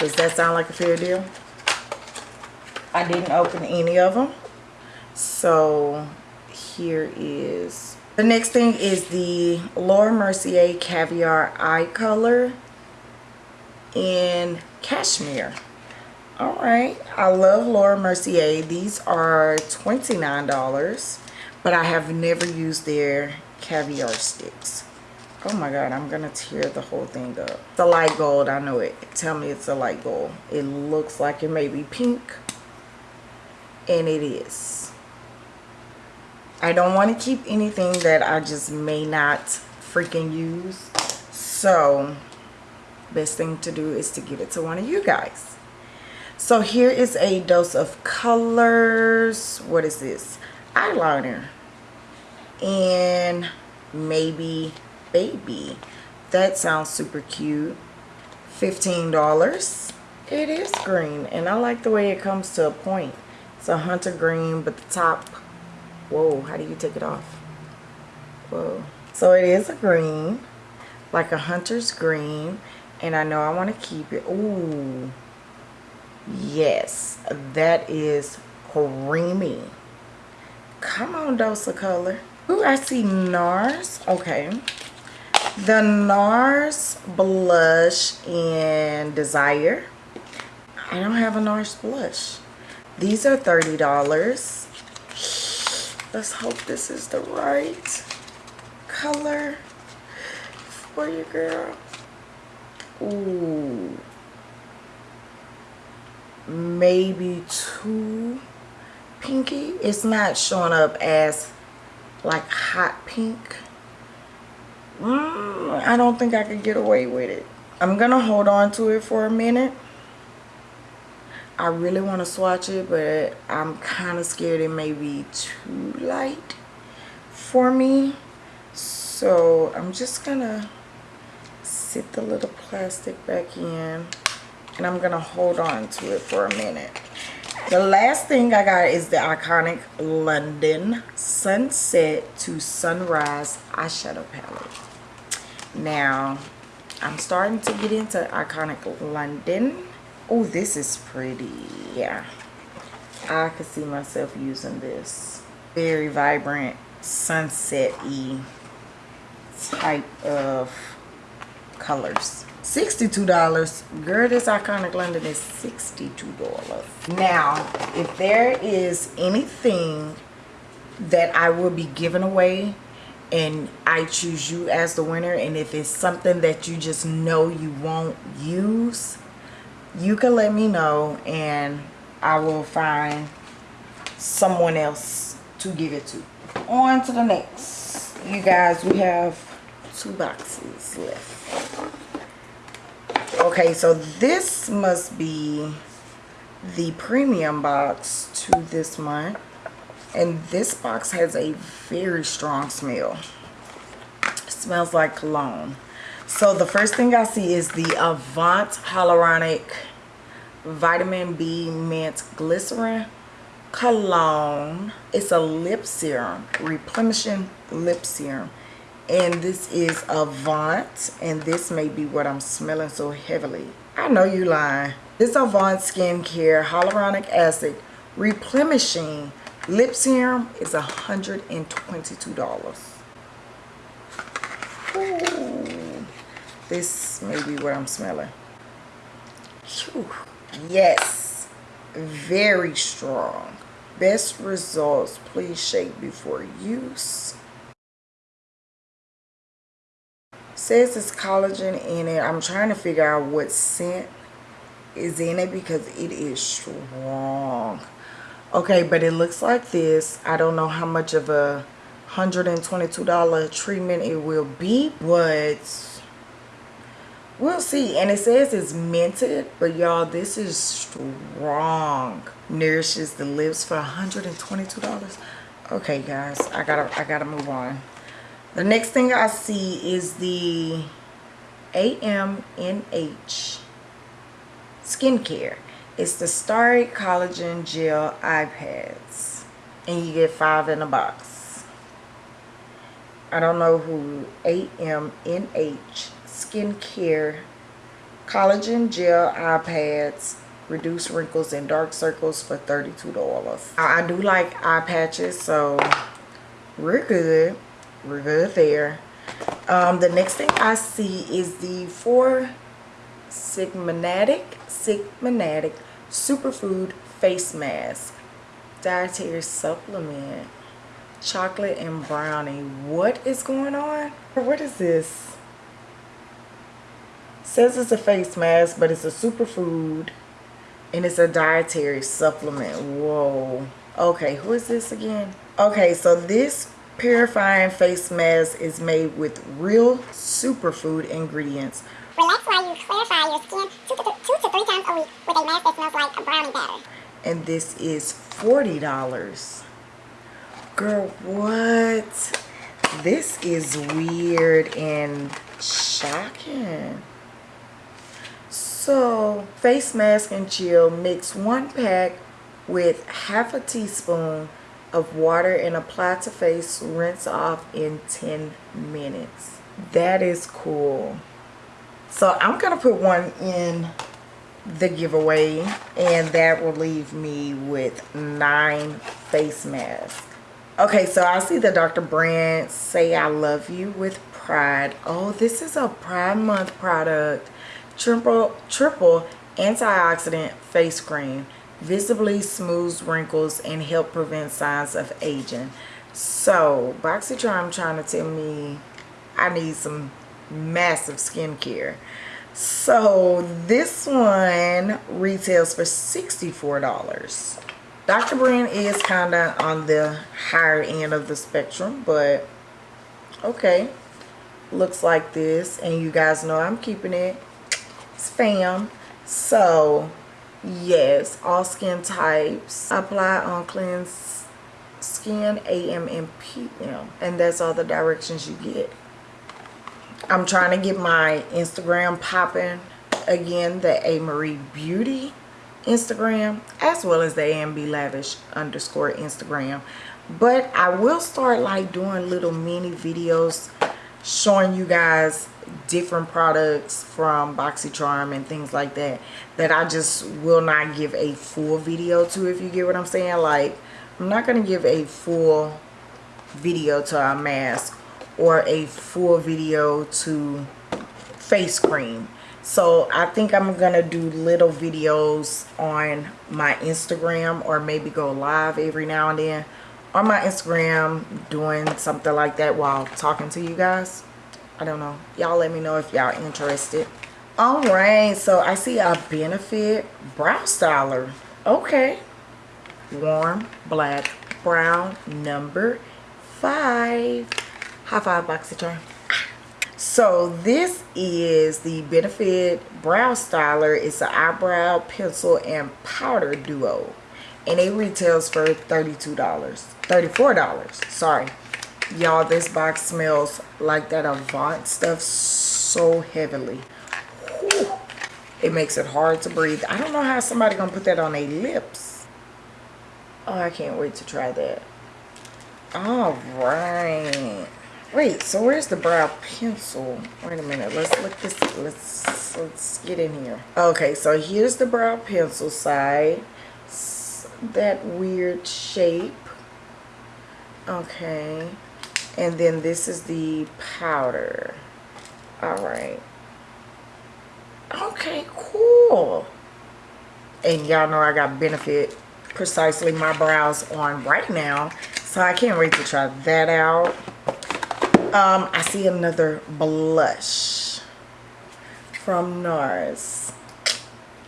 Does that sound like a fair deal? I didn't open any of them. So here is the next thing is the Laura Mercier Caviar Eye Color in Cashmere. All right, I love Laura Mercier. These are $29, but I have never used their caviar sticks. Oh my god i'm gonna tear the whole thing up. The light gold i know it. Tell me it's a light gold. It looks like it may be pink. And it is. I don't want to keep anything that i just may not freaking use. So best thing to do is to give it to one of you guys. So here is a dose of colors. What is this eyeliner and maybe baby. That sounds super cute. $15 it is green and I like the way it comes to a point. It's a hunter green but the top whoa how do you take it off? Whoa. So it is a green like a hunter's green and I know I want to keep it. Ooh, yes that is creamy come on dose of color Ooh, I see NARS. Okay. The NARS blush in Desire. I don't have a NARS blush. These are $30. Let's hope this is the right color for you, girl. Ooh. Maybe too pinky. It's not showing up as like hot pink. Mm, I don't think I could get away with it. I'm going to hold on to it for a minute. I really want to swatch it, but I'm kind of scared it may be too light for me. So I'm just going to sit the little plastic back in and I'm going to hold on to it for a minute. The last thing I got is the iconic London Sunset to Sunrise eyeshadow palette. Now, I'm starting to get into iconic London. Oh, this is pretty. Yeah. I could see myself using this. Very vibrant, sunset-y type of colors. $62. Girl, this Iconic London is $62. Now, if there is anything that I will be giving away and I choose you as the winner and if it's something that you just know you won't use, you can let me know and I will find someone else to give it to. On to the next. You guys, we have two boxes left okay so this must be the premium box to this month and this box has a very strong smell. It smells like cologne. So the first thing i see is the avant hyaluronic vitamin b mint glycerin cologne. It's a lip serum replenishing lip serum and this is Avant and this may be what I'm smelling so heavily. I know you lying. This Avant skincare hyaluronic acid replenishing lip serum is $122 Ooh, this may be what I'm smelling. Whew. yes very strong. Best results please shake before use says it's collagen in it. I'm trying to figure out what scent is in it because it is strong. Okay but it looks like this. I don't know how much of a $122 treatment it will be but we'll see. And it says it's minted but y'all this is strong. Nourishes the lips for $122 okay guys i gotta i gotta move on the next thing I see is the AMNH skincare. It's the Starry Collagen Gel Eye Pads. And you get five in a box. I don't know who AMNH Skincare Collagen Gel Eye Pads reduce wrinkles and dark circles for $32. I do like eye patches, so we're good we're good there. Um, the next thing i see is the four sigmatic sigmatic superfood face mask. Dietary supplement. Chocolate and brownie. What is going on? What is this? Says it's a face mask but it's a superfood and it's a dietary supplement. Whoa. Okay who is this again? Okay so this purifying face mask is made with real superfood ingredients. Relax while you clarify your skin two to, two to three times a week with a mask that smells like a brownie batter. And this is $40. Girl, what? This is weird and shocking. So, face mask and chill, mix one pack with half a teaspoon of water and apply to face rinse off in 10 minutes that is cool so i'm gonna put one in the giveaway and that will leave me with nine face masks Okay, so I see the Dr. Brandt say I love you with pride. Oh, this is a Pride Month product. Triple triple antioxidant face cream visibly smooths wrinkles and help prevent signs of aging. So, BoxyCharm trying to tell me I need some massive skincare. So, this one retails for $64. Dr. Brandt is kind of on the higher end of the spectrum, but okay. Looks like this. And you guys know I'm keeping it spam. So, yes, all skin types. Apply on cleanse skin AM and PM. And that's all the directions you get. I'm trying to get my Instagram popping. Again, the A. Marie Beauty Instagram as well as the AMB Lavish underscore Instagram. But I will start like doing little mini videos showing you guys different products from BoxyCharm and things like that that I just will not give a full video to if you get what I'm saying. Like I'm not going to give a full video to a mask or a full video to face cream so i think i'm gonna do little videos on my instagram or maybe go live every now and then on my instagram doing something like that while talking to you guys i don't know. Y'all let me know if y'all interested. All right so i see a benefit brow styler. Okay. Warm black brown number five. High five boxycharm so this is the benefit brow styler. It's an eyebrow pencil and powder duo. And it retails for 32 dollars 34 dollars sorry y'all this box smells like that avant stuff so heavily. Whew. it makes it hard to breathe. I don't know how somebody gonna put that on their lips. Oh i can't wait to try that. All right. Wait so where's the brow pencil? Wait a minute let's look this let's let's get in here. Okay so here's the brow pencil side. That weird shape. Okay and then this is the powder all right okay cool and y'all know i got benefit precisely my brows on right now so i can't wait to try that out um, I see another blush from NARS.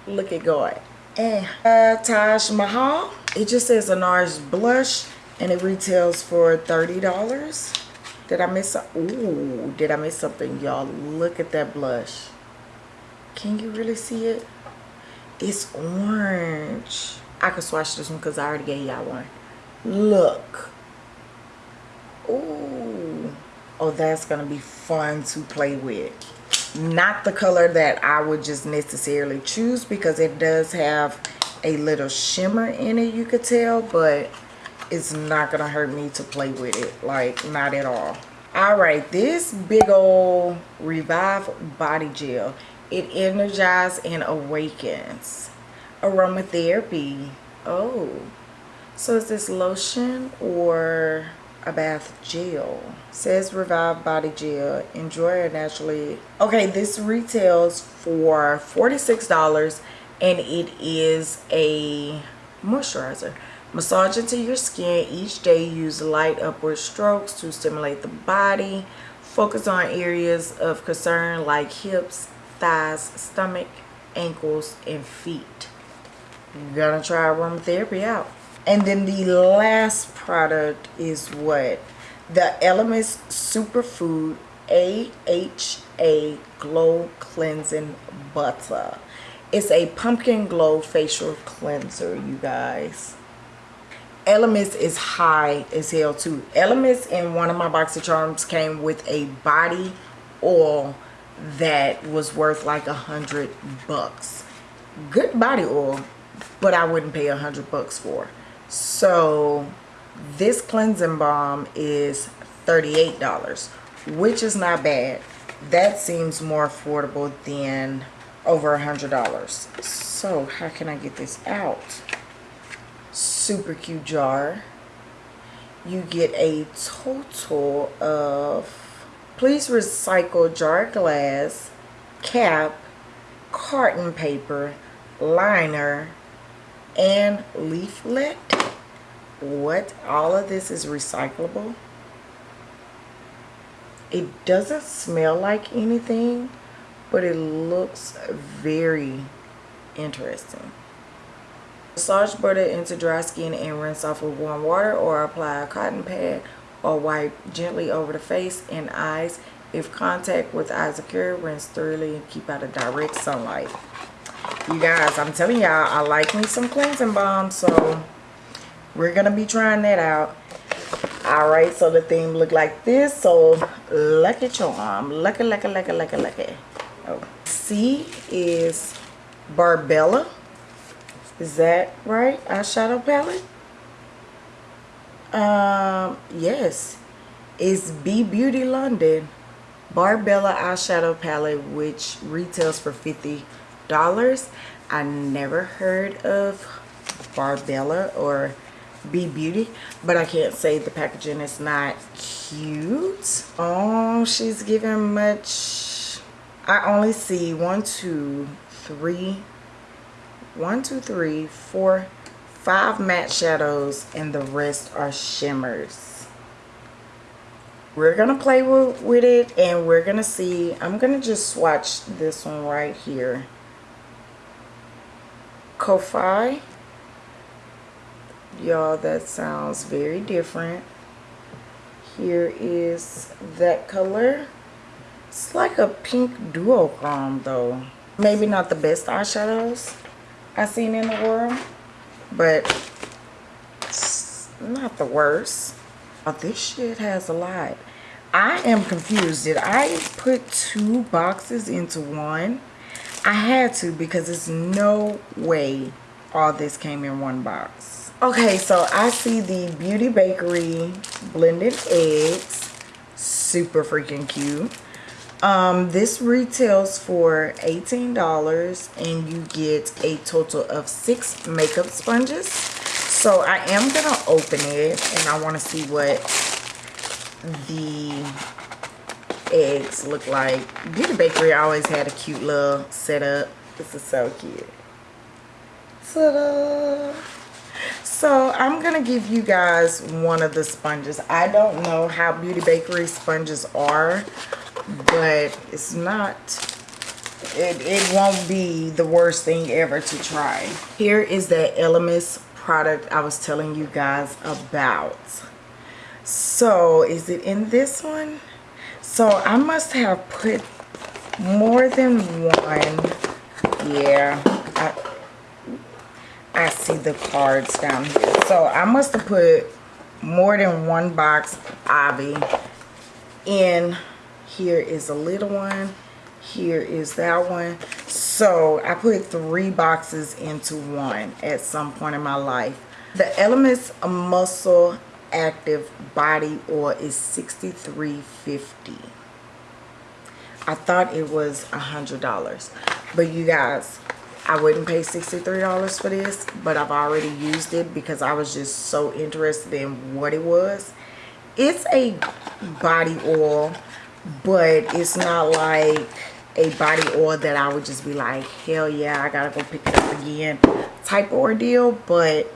Look at God. And uh, Taj Mahal. It just says a NARS blush and it retails for $30. Did I miss Ooh, did I miss something, y'all? Look at that blush. Can you really see it? It's orange. I could swatch this one because I already gave y'all one. Look. Ooh oh that's gonna be fun to play with not the color that I would just necessarily choose because it does have a little shimmer in it you could tell but it's not gonna hurt me to play with it like not at all. All right this big old revive body gel. It energizes and awakens. Aromatherapy. Oh. So is this lotion or a bath gel? Says revive body gel. Enjoy it naturally. Okay this retails for 46 dollars and it is a moisturizer massage into your skin each day. Use light upward strokes to stimulate the body. Focus on areas of concern like hips thighs stomach ankles and feet. You're gonna try aromatherapy out. And then the last product is what? The Elemis Superfood AHA Glow Cleansing Butter. It's a pumpkin glow facial cleanser, you guys. Elemis is high as hell too. Elemis in one of my box of charms came with a body oil that was worth like a hundred bucks. Good body oil, but I wouldn't pay a hundred bucks for. So this cleansing balm is $38 which is not bad that seems more affordable than over a hundred dollars so how can I get this out super cute jar. You get a total of please recycle jar glass cap carton paper liner and leaflet. What? All of this is recyclable? It doesn't smell like anything but it looks very interesting massage butter into dry skin and rinse off with warm water or apply a cotton pad or wipe gently over the face and eyes. If contact with eyes occur rinse thoroughly and keep out of direct sunlight. You guys i'm telling y'all i like me some cleansing balm so we're gonna be trying that out. All right so the theme look like this so lucky charm lucky lucky lucky lucky lucky. Oh. C is barbella is that right? Eyeshadow palette? Um yes. It's b beauty london barbella eyeshadow palette which retails for 50 dollars. I never heard of barbella or be beauty but i can't say the packaging is not cute. Oh she's giving much i only see one two three one two three four five matte shadows and the rest are shimmers. We're gonna play with, it and we're gonna see i'm gonna just swatch this one right here. Ko-Fi. Y'all that sounds very different. Here is that color. It's like a pink duochrome though. Maybe not the best eyeshadows i've seen in the world but not the worst. Oh, this shit has a lot. I am confused. Did i put two boxes into one? I had to because there's no way all this came in one box. Okay, so I see the Beauty Bakery blended eggs. Super freaking cute. Um, this retails for $18 and you get a total of six makeup sponges. So I am going to open it and I want to see what the eggs look like. Beauty Bakery always had a cute little setup. This is so cute. Ta-da! so i'm gonna give you guys one of the sponges i don't know how beauty bakery sponges are but it's not it, it won't be the worst thing ever to try here is that elemis product i was telling you guys about so is it in this one so i must have put more than one yeah I, I see the cards down here. So I must have put more than one box Avi in. Here is a little one. Here is that one. So I put three boxes into one at some point in my life. The Elemis Muscle Active Body Oil is $63.50. I thought it was a $100. But you guys, I wouldn't pay $63 for this, but I've already used it because I was just so interested in what it was. It's a body oil, but it's not like a body oil that I would just be like, hell yeah, I gotta go pick it up again type ordeal, but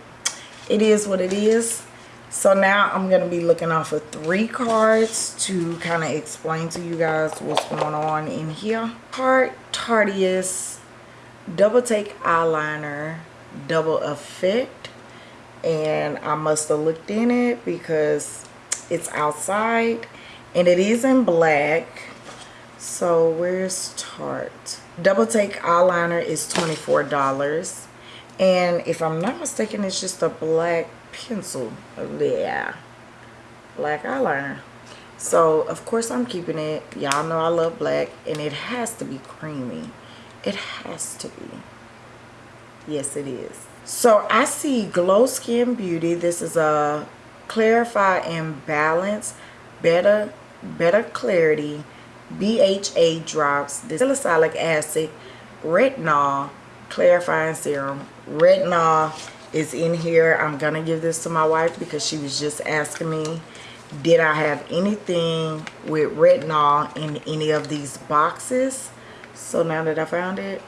it is what it is. So now I'm to be looking off of three cards to kind of explain to you guys what's going on in here. Card Tardius, double take eyeliner double effect and I must have looked in it because it's outside and it is in black. So where's Tarte double take eyeliner is $24 and if I'm not mistaken it's just a black pencil. Yeah. Black eyeliner. So of course I'm keeping it. Y'all know I love black and it has to be creamy. It has to be. Yes, it is. So I see Glo Skin Beauty. This is a Clarify and Balance Better, Better Clarity BHA Drops. This salicylic acid, retinol, clarifying serum, retinol, is in here. I'm gonna give this to my wife because she was just asking me did I have anything with retinol in any of these boxes. So now that I found it,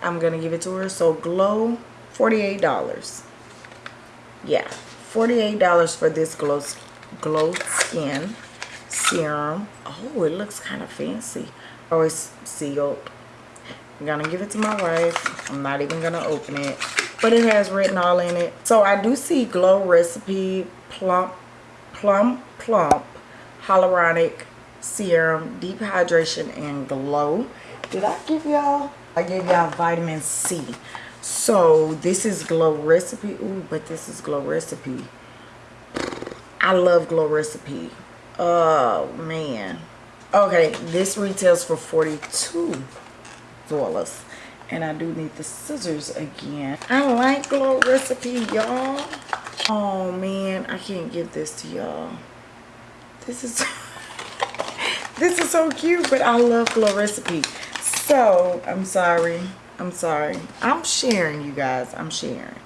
I'm gonna give it to her. So Glo, $48. Yeah, $48 for this Glo, glow Skin Serum. Oh, it looks kind of fancy. Oh, it's sealed. I'm gonna give it to my wife. I'm not even gonna open it. But it has retinol in it. So I do see Glow Recipe Plump Plump Plump Hyaluronic Serum Deep Hydration and Glow. Did I give y'all? I gave y'all vitamin C. So this is Glow Recipe. Ooh, but this is Glow Recipe. I love Glow Recipe. Oh, man. Okay, this retails for 42 dollars and I do need the scissors again. I like Glow Recipe, y'all. Oh, man. I can't give this to y'all. This is... this is so cute, but I love Glow Recipe. So, I'm sorry. I'm sorry. I'm sharing, you guys. I'm sharing.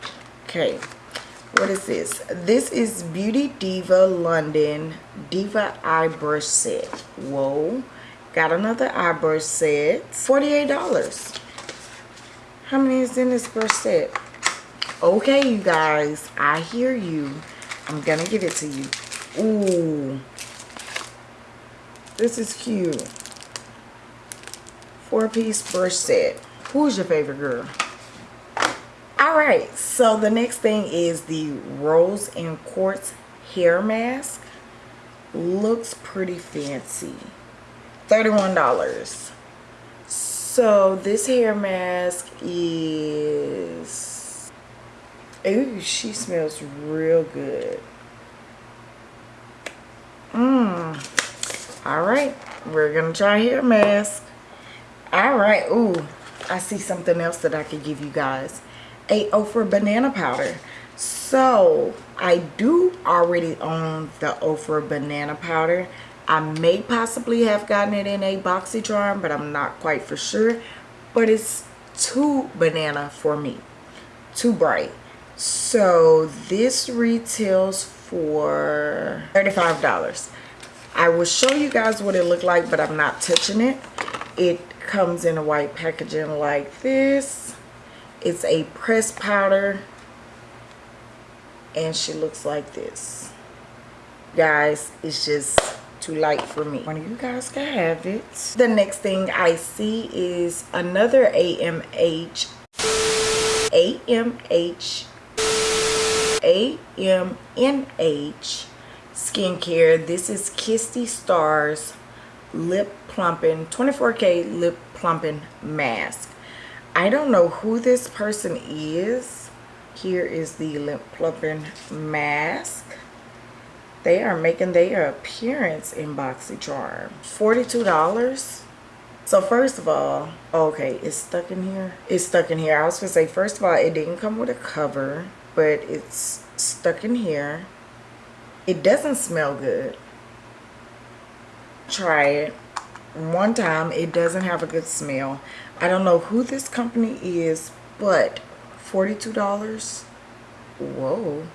Okay. What is this? This is Beauty Diva London Diva Eye Brush Set. Whoa. Got another eye brush set. $48. How many is in this brush set? Okay, you guys. I hear you. I'm to give it to you. Ooh. This is cute. Four-piece brush set. Who's your favorite girl? Alright, so the next thing is the Rose and Quartz Hair Mask. Looks pretty fancy. $31. So this hair mask is... Ooh, she smells real good. Mmm. Alright, we're going to try hair mask. Alright, ooh, I see something else that I could give you guys. A Ofra banana powder. So, I do already own the Ofra banana powder. I may possibly have gotten it in a BoxyCharm, but I'm not quite for sure. But it's too banana for me. Too bright. So this retails for $35. I will show you guys what it looked like, but I'm not touching it. It comes in a white packaging like this. It's a pressed powder. And she looks like this. Guys, it's just too light for me. One of you guys can have it. The next thing I see is another AMH. AMH. AMNH skincare. This is Kissy Stars Lip Plumping 24K Lip Plumping Mask. I don't know who this person is. Here is the lip plumping mask they are making their appearance in BoxyCharm. $42. So first of all, okay, it's stuck in here. It's stuck in here. I was gonna say, first of all, it didn't come with a cover, but it's stuck in here. It doesn't smell good. Try it. One time, it doesn't have a good smell. I don't know who this company is, but $42. Whoa.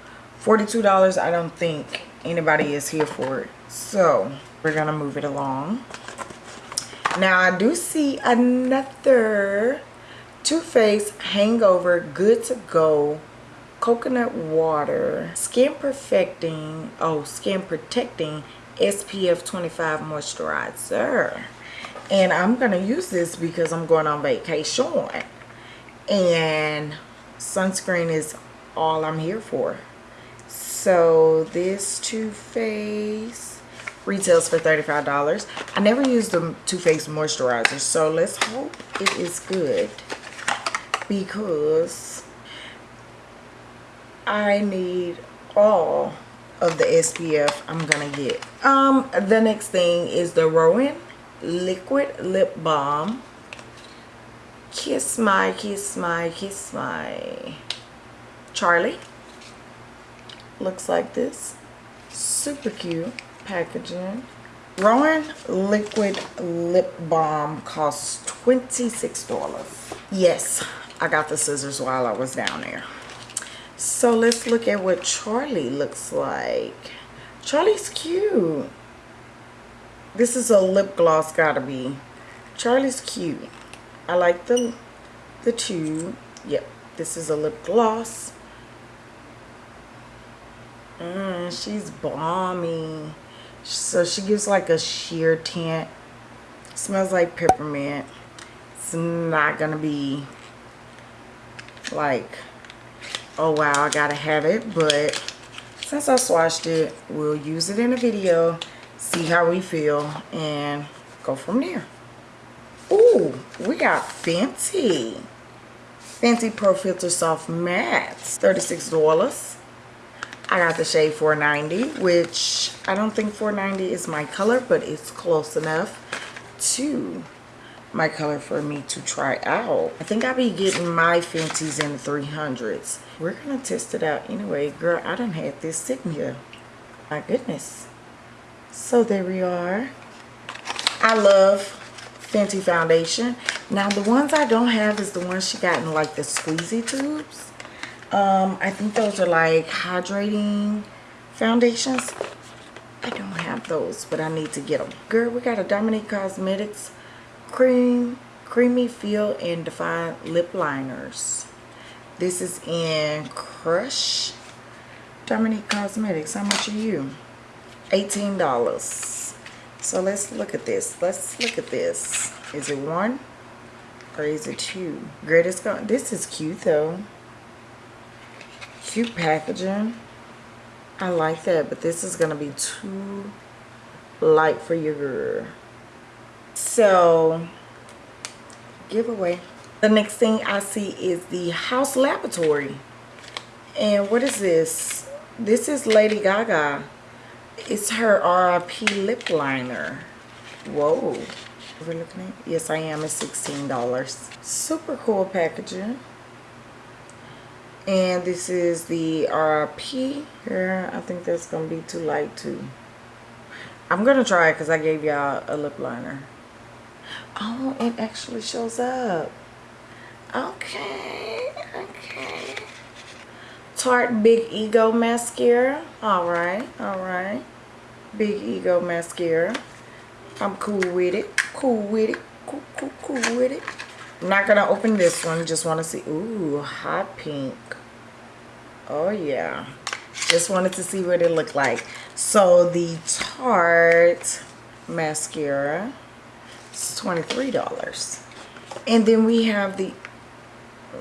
$42, I don't think anybody is here for it. So we're going to move it along. Now I do see another Too Faced Hangover Good to Go Coconut Water Skin Perfecting, oh, Skin Protecting SPF 25 Moisturizer. And I'm going to use this because I'm going on vacation. And sunscreen is all I'm here for. So this Too Faced retails for $35 I never used the Too Faced moisturizer so let's hope it is good because I need all of the SPF I'm gonna get. Um the next thing is the Rowan liquid lip balm. Kiss my kiss my kiss my. Charlie. Looks like this. Super cute packaging. Rowan liquid lip balm costs $26 yes I got the scissors while I was down there. So let's look at what Charlie looks like. Charlie's cute. This is a lip gloss gotta be. Charlie's cute. I like the the tube. Yep, this is a lip gloss. Mm, she's balmy. So she gives like a sheer tint. Smells like peppermint. It's not gonna be like, oh wow, I gotta have it. But since I swatched it, we'll use it in a video, see how we feel, and go from there. Ooh, we got Fenty. Fenty Pro Filt'r Soft Mattes, $36. I got the shade 490, which I don't think 490 is my color, but it's close enough to my color for me to try out. I think I'll be getting my Fenty's in the 300s. We're gonna test it out anyway. Girl, I done had this sitting here. My goodness. So there we are. I love Fenty foundation. Now the ones I don't have is the ones she got in like the squeezy tubes. Um i think those are like hydrating foundations. I don't have those but i need to get them girl we got a dominique cosmetics cream creamy feel and define lip liners. This is in crush dominique cosmetics. How much are you 18 dollars. So let's look at this. Let's look at this. Is it one or is it two? Greatest this is cute though. Cute packaging. I like that but this is gonna be too light for your girl. So giveaway. The next thing I see is the Haus Laboratory. And what is this? This is Lady Gaga it's her RIP lip liner. Whoa. We're looking at? Yes I am. It's $16 super cool packaging. And this is the RP here. I think that's gonna be too light too. I'm gonna try it because I gave y'all a lip liner. Oh it actually shows up. Okay okay. Tarte Big Ego mascara. All right all right Big Ego mascara. I'm cool with it. Cool with it. Cool cool cool with it. I'm not gonna open this one. Just want to see. Ooh hot pink. Oh yeah. Just wanted to see what it looked like. So the tarte mascara is 23 dollars. And then we have the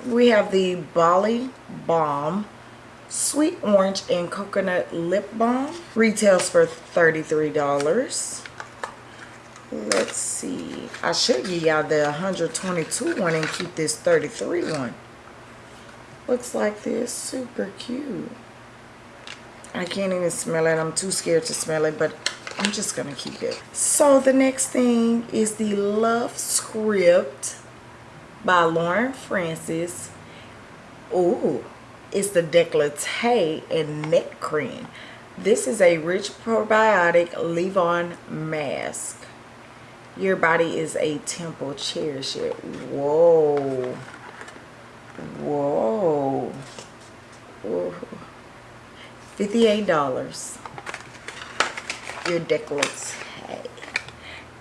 we have the Bali Balm Sweet Orange and Coconut Lip Balm. Retails for $33 let's see. I should give y'all the 122 one and keep this 33 one. Looks like this. Super cute. I can't even smell it. I'm too scared to smell it but i'm just gonna keep it. So the next thing is the love script by lauren francis. Ooh, it's the decollete and neck cream this is a rich probiotic leave-on mask your body is a temple. Cherish it. Whoa. Whoa. Whoa. $58. Your décolleté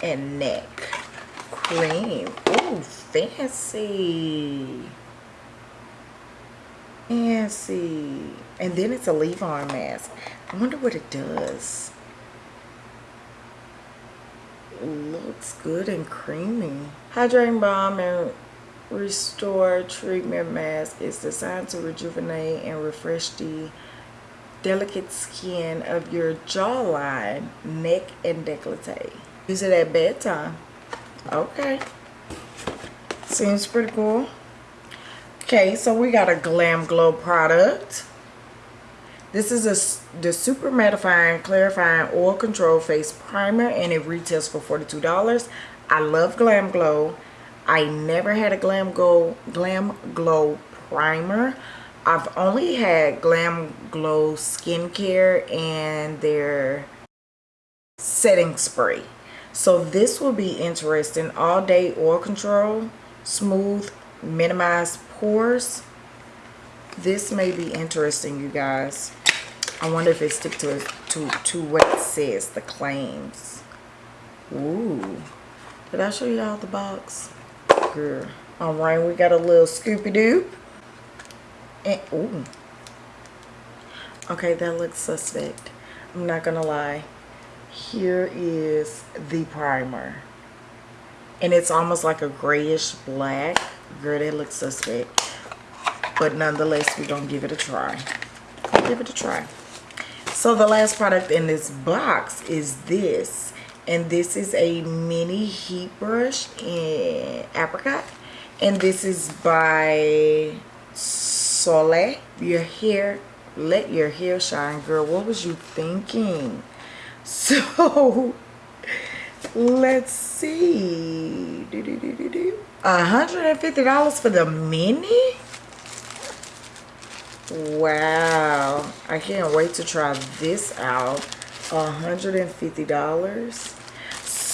and neck cream. Ooh, fancy. Fancy. And then it's a leave-on mask. I wonder what it does looks good and creamy. Hydrating Balm and Restore Treatment Mask is designed to rejuvenate and refresh the delicate skin of your jawline, neck, and décolleté. Use it at bedtime. Okay. Seems pretty cool. Okay, so we got a Glam Glow product. This is a, the Super Mattifying Clarifying Oil Control Face Primer and it retails for $42. I love Glam Glow. I never had a Glam Glow, Glam Glow primer. I've only had Glam Glow skincare and their setting spray. So this will be interesting. All day oil control, smooth, minimize pores. This may be interesting you guys. I wonder if it stick to to to what it says the claims. Ooh. did i show y'all the box? Girl. All right we got a little scoopy doo and ooh. Okay that looks suspect. I'm not gonna lie. Here is the primer. And it's almost like a grayish black girl that looks suspect. But nonetheless we're gonna give it a try. Give it a try. So the last product in this box is this. And this is a mini heat brush in apricot. And this is by Soleil your hair let your hair shine girl. What was you thinking? So let's see. Do, do, do, do, do. $150 for the mini? Wow. I can't wait to try this out. $150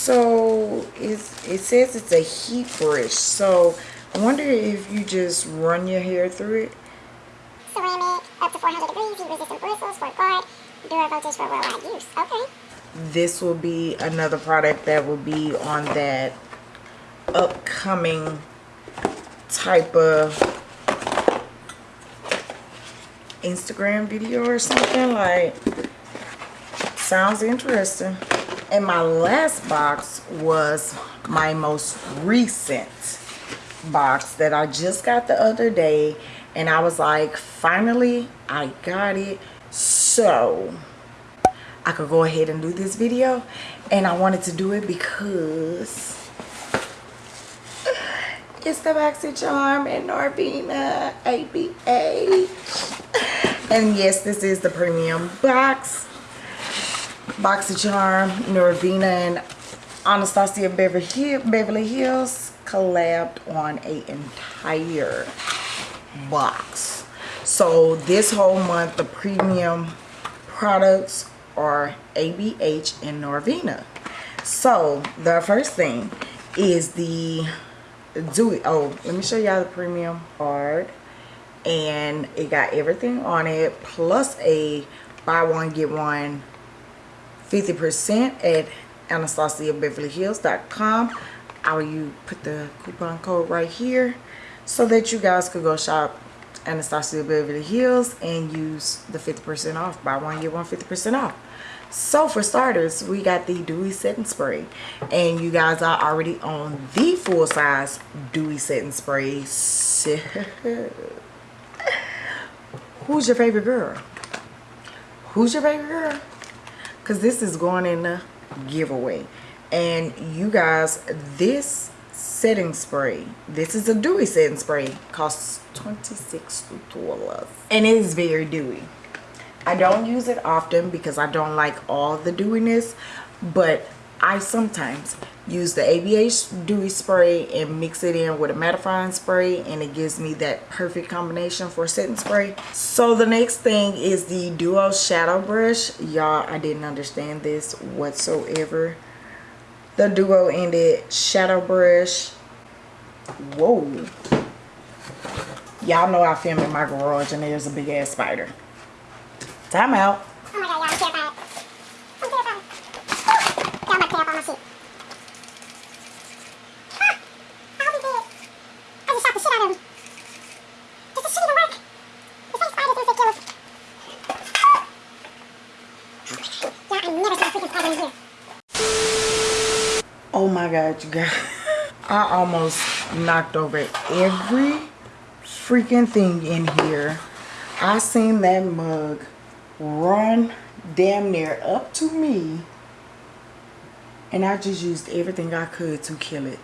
so it's, it says it's a heat brush. So i wonder if you just run your hair through it. Ceramic, up to 400 degrees, heat resistant bristles, for guard, dual voltage for worldwide use. Okay. This will be another product that will be on that upcoming type of Instagram video or something like sounds interesting. And my last box was my most recent box that I just got the other day and I was like finally I got it. So I could go ahead and do this video and I wanted to do it because it's the BoxyCharm and Norvina ABH and yes this is the premium box. BoxyCharm Norvina and Anastasia Beverly Beverly Hills collabed on a entire box. So this whole month the premium products are ABH and Norvina so the first thing is the Dewy oh let me show y'all the premium card and it got everything on it plus a buy one get one 50% at AnastasiaBeverlyHills.com I'll you put the coupon code right here so that you guys could go shop Anastasia Beverly Hills and use the 50% off. Buy one, get one 50% off. So for starters, we got the Dewy Setting Spray. And you guys are already on the full size Dewy Setting Spray. So, who's your favorite girl? Who's your favorite girl? Because this is going in the giveaway. And you guys, this setting spray, this is a dewy setting spray, costs $26. And it is very dewy. I don't use it often because I don't like all the dewiness. But I sometimes use the ABH dewy spray and mix it in with a mattifying spray and it gives me that perfect combination for setting spray. So the next thing is the Duo Shadow Brush. Y'all, I didn't understand this whatsoever. The Duo Ended Shadow Brush. Whoa. Y'all know I film in my garage and there's a big ass spider. Time out. Oh my god, I'm terrified. I'm terrified. Y'all, I'm about to tear up all my shit. Ah! I hope he's dead. I just shot the shit out of him. Does this shit even work? The fake spider thinks they kill us. Y'all, I never seen a freaking spider in here. Oh my god, you guys. I almost knocked over every freaking thing in here. I seen that mug run damn near up to me. And I just used everything I could to kill it.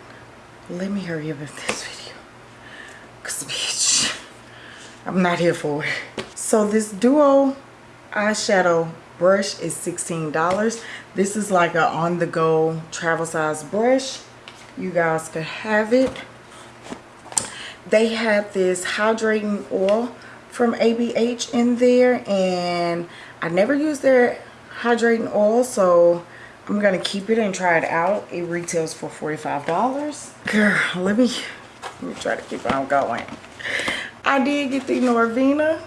Let me hurry up with this video. Cause bitch, I'm not here for it. So this Duo eyeshadow brush is $16. This is like a on-the-go travel size brush. You guys could have it. They have this hydrating oil from ABH in there and I never use their hydrating oil so I'm gonna keep it and try it out. It retails for $45. Girl, let me let me try to keep on going. I did get the Norvina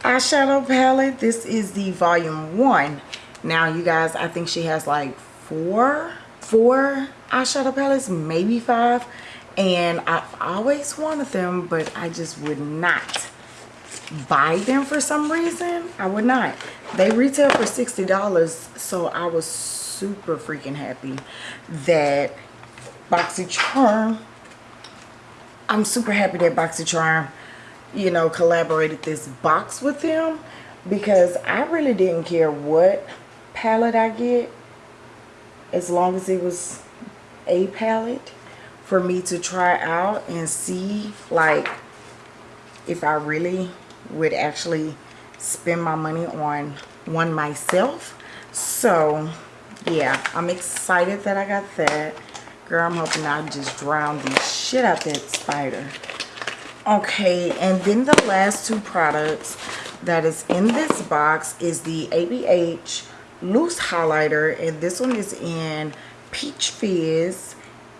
eyeshadow palette. This is the volume one. Now you guys, I think she has like four, four eyeshadow palettes, maybe five. And I've always wanted them, but I just would not buy them for some reason. I would not. They retail for $60, so I was super freaking happy that BoxyCharm, I'm super happy that BoxyCharm, you know, collaborated this box with them because I really didn't care what palette I get as long as it was a palette for me to try out and see like if I really would actually spend my money on one myself. So yeah I'm excited that I got that. Girl I'm hoping I just drown the shit out that spider. Okay and then the last two products that is in this box is the ABH loose highlighter and this one is in peach fizz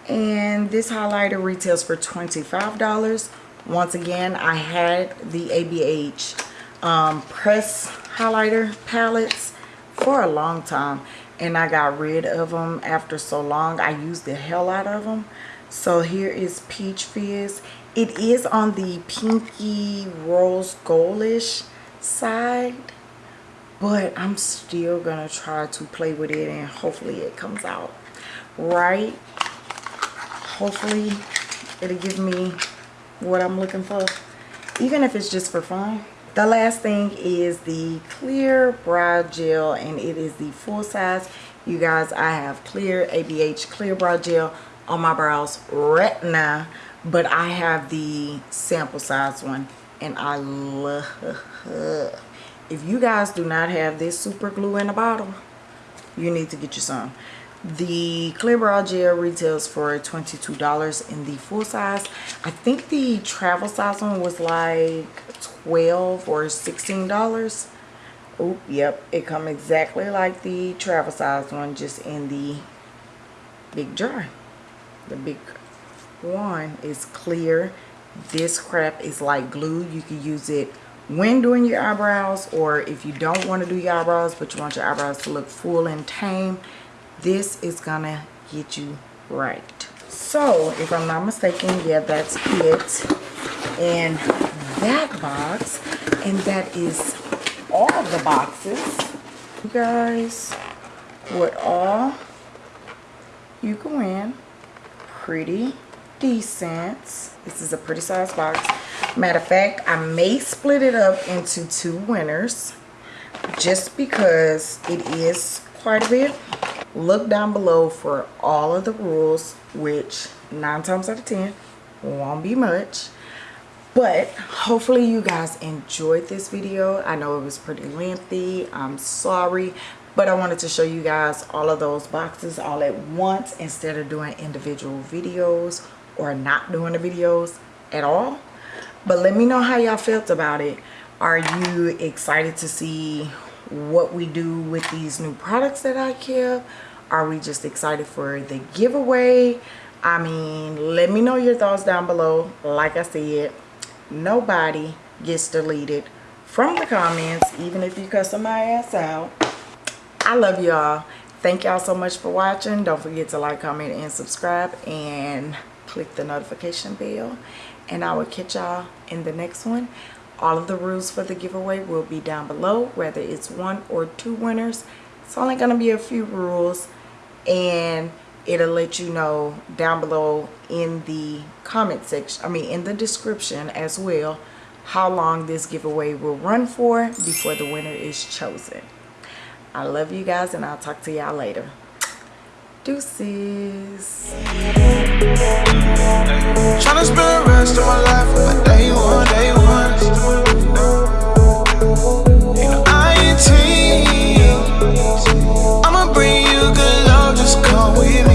and this highlighter retails for $25 once again I had the ABH um, press highlighter palettes for a long time and I got rid of them after so long. I used the hell out of them so here is peach fizz. It is on the pinky rose goldish side but I'm still gonna try to play with it and hopefully it comes out right. Hopefully it'll give me what I'm looking for. Even if it's just for fun. The last thing is the clear brow gel and it is the full size. You guys I have clear ABH clear brow gel on my brows right now but I have the sample size one and I love if you guys do not have this super glue in a bottle you need to get you some the clear brow gel retails for $22 in the full size. I think the travel size one was like 12 or $16. Oh, yep. It come exactly like the travel size one, just in the big jar. The big one is clear. This crap is like glue. You can use it when doing your eyebrows or if you don't want to do your eyebrows but you want your eyebrows to look full and tame this is gonna get you right. So if i'm not mistaken yeah that's it. In that box and that is all the boxes. You guys what all? You go in pretty decent. This is a pretty size box. Matter of fact i may split it up into two winners just because it is quite a bit look down below for all of the rules which nine times out of ten won't be much. But hopefully you guys enjoyed this video. I know it was pretty lengthy. I'm sorry but i wanted to show you guys all of those boxes all at once instead of doing individual videos or not doing the videos at all. But let me know how y'all felt about it. Are you excited to see what we do with these new products that I kept. Are we just excited for the giveaway? I mean, let me know your thoughts down below. Like I said, nobody gets deleted from the comments, even if you cuss my ass out. I love y'all. Thank y'all so much for watching. Don't forget to like, comment, and subscribe. And click the notification bell. And I will catch y'all in the next one all of the rules for the giveaway will be down below whether it's one or two winners it's only going to be a few rules and it'll let you know down below in the comment section i mean in the description as well how long this giveaway will run for before the winner is chosen. I love you guys and i'll talk to y'all later. Deuces. Spend the rest of my life with my day one, day one. Good love, just come with me.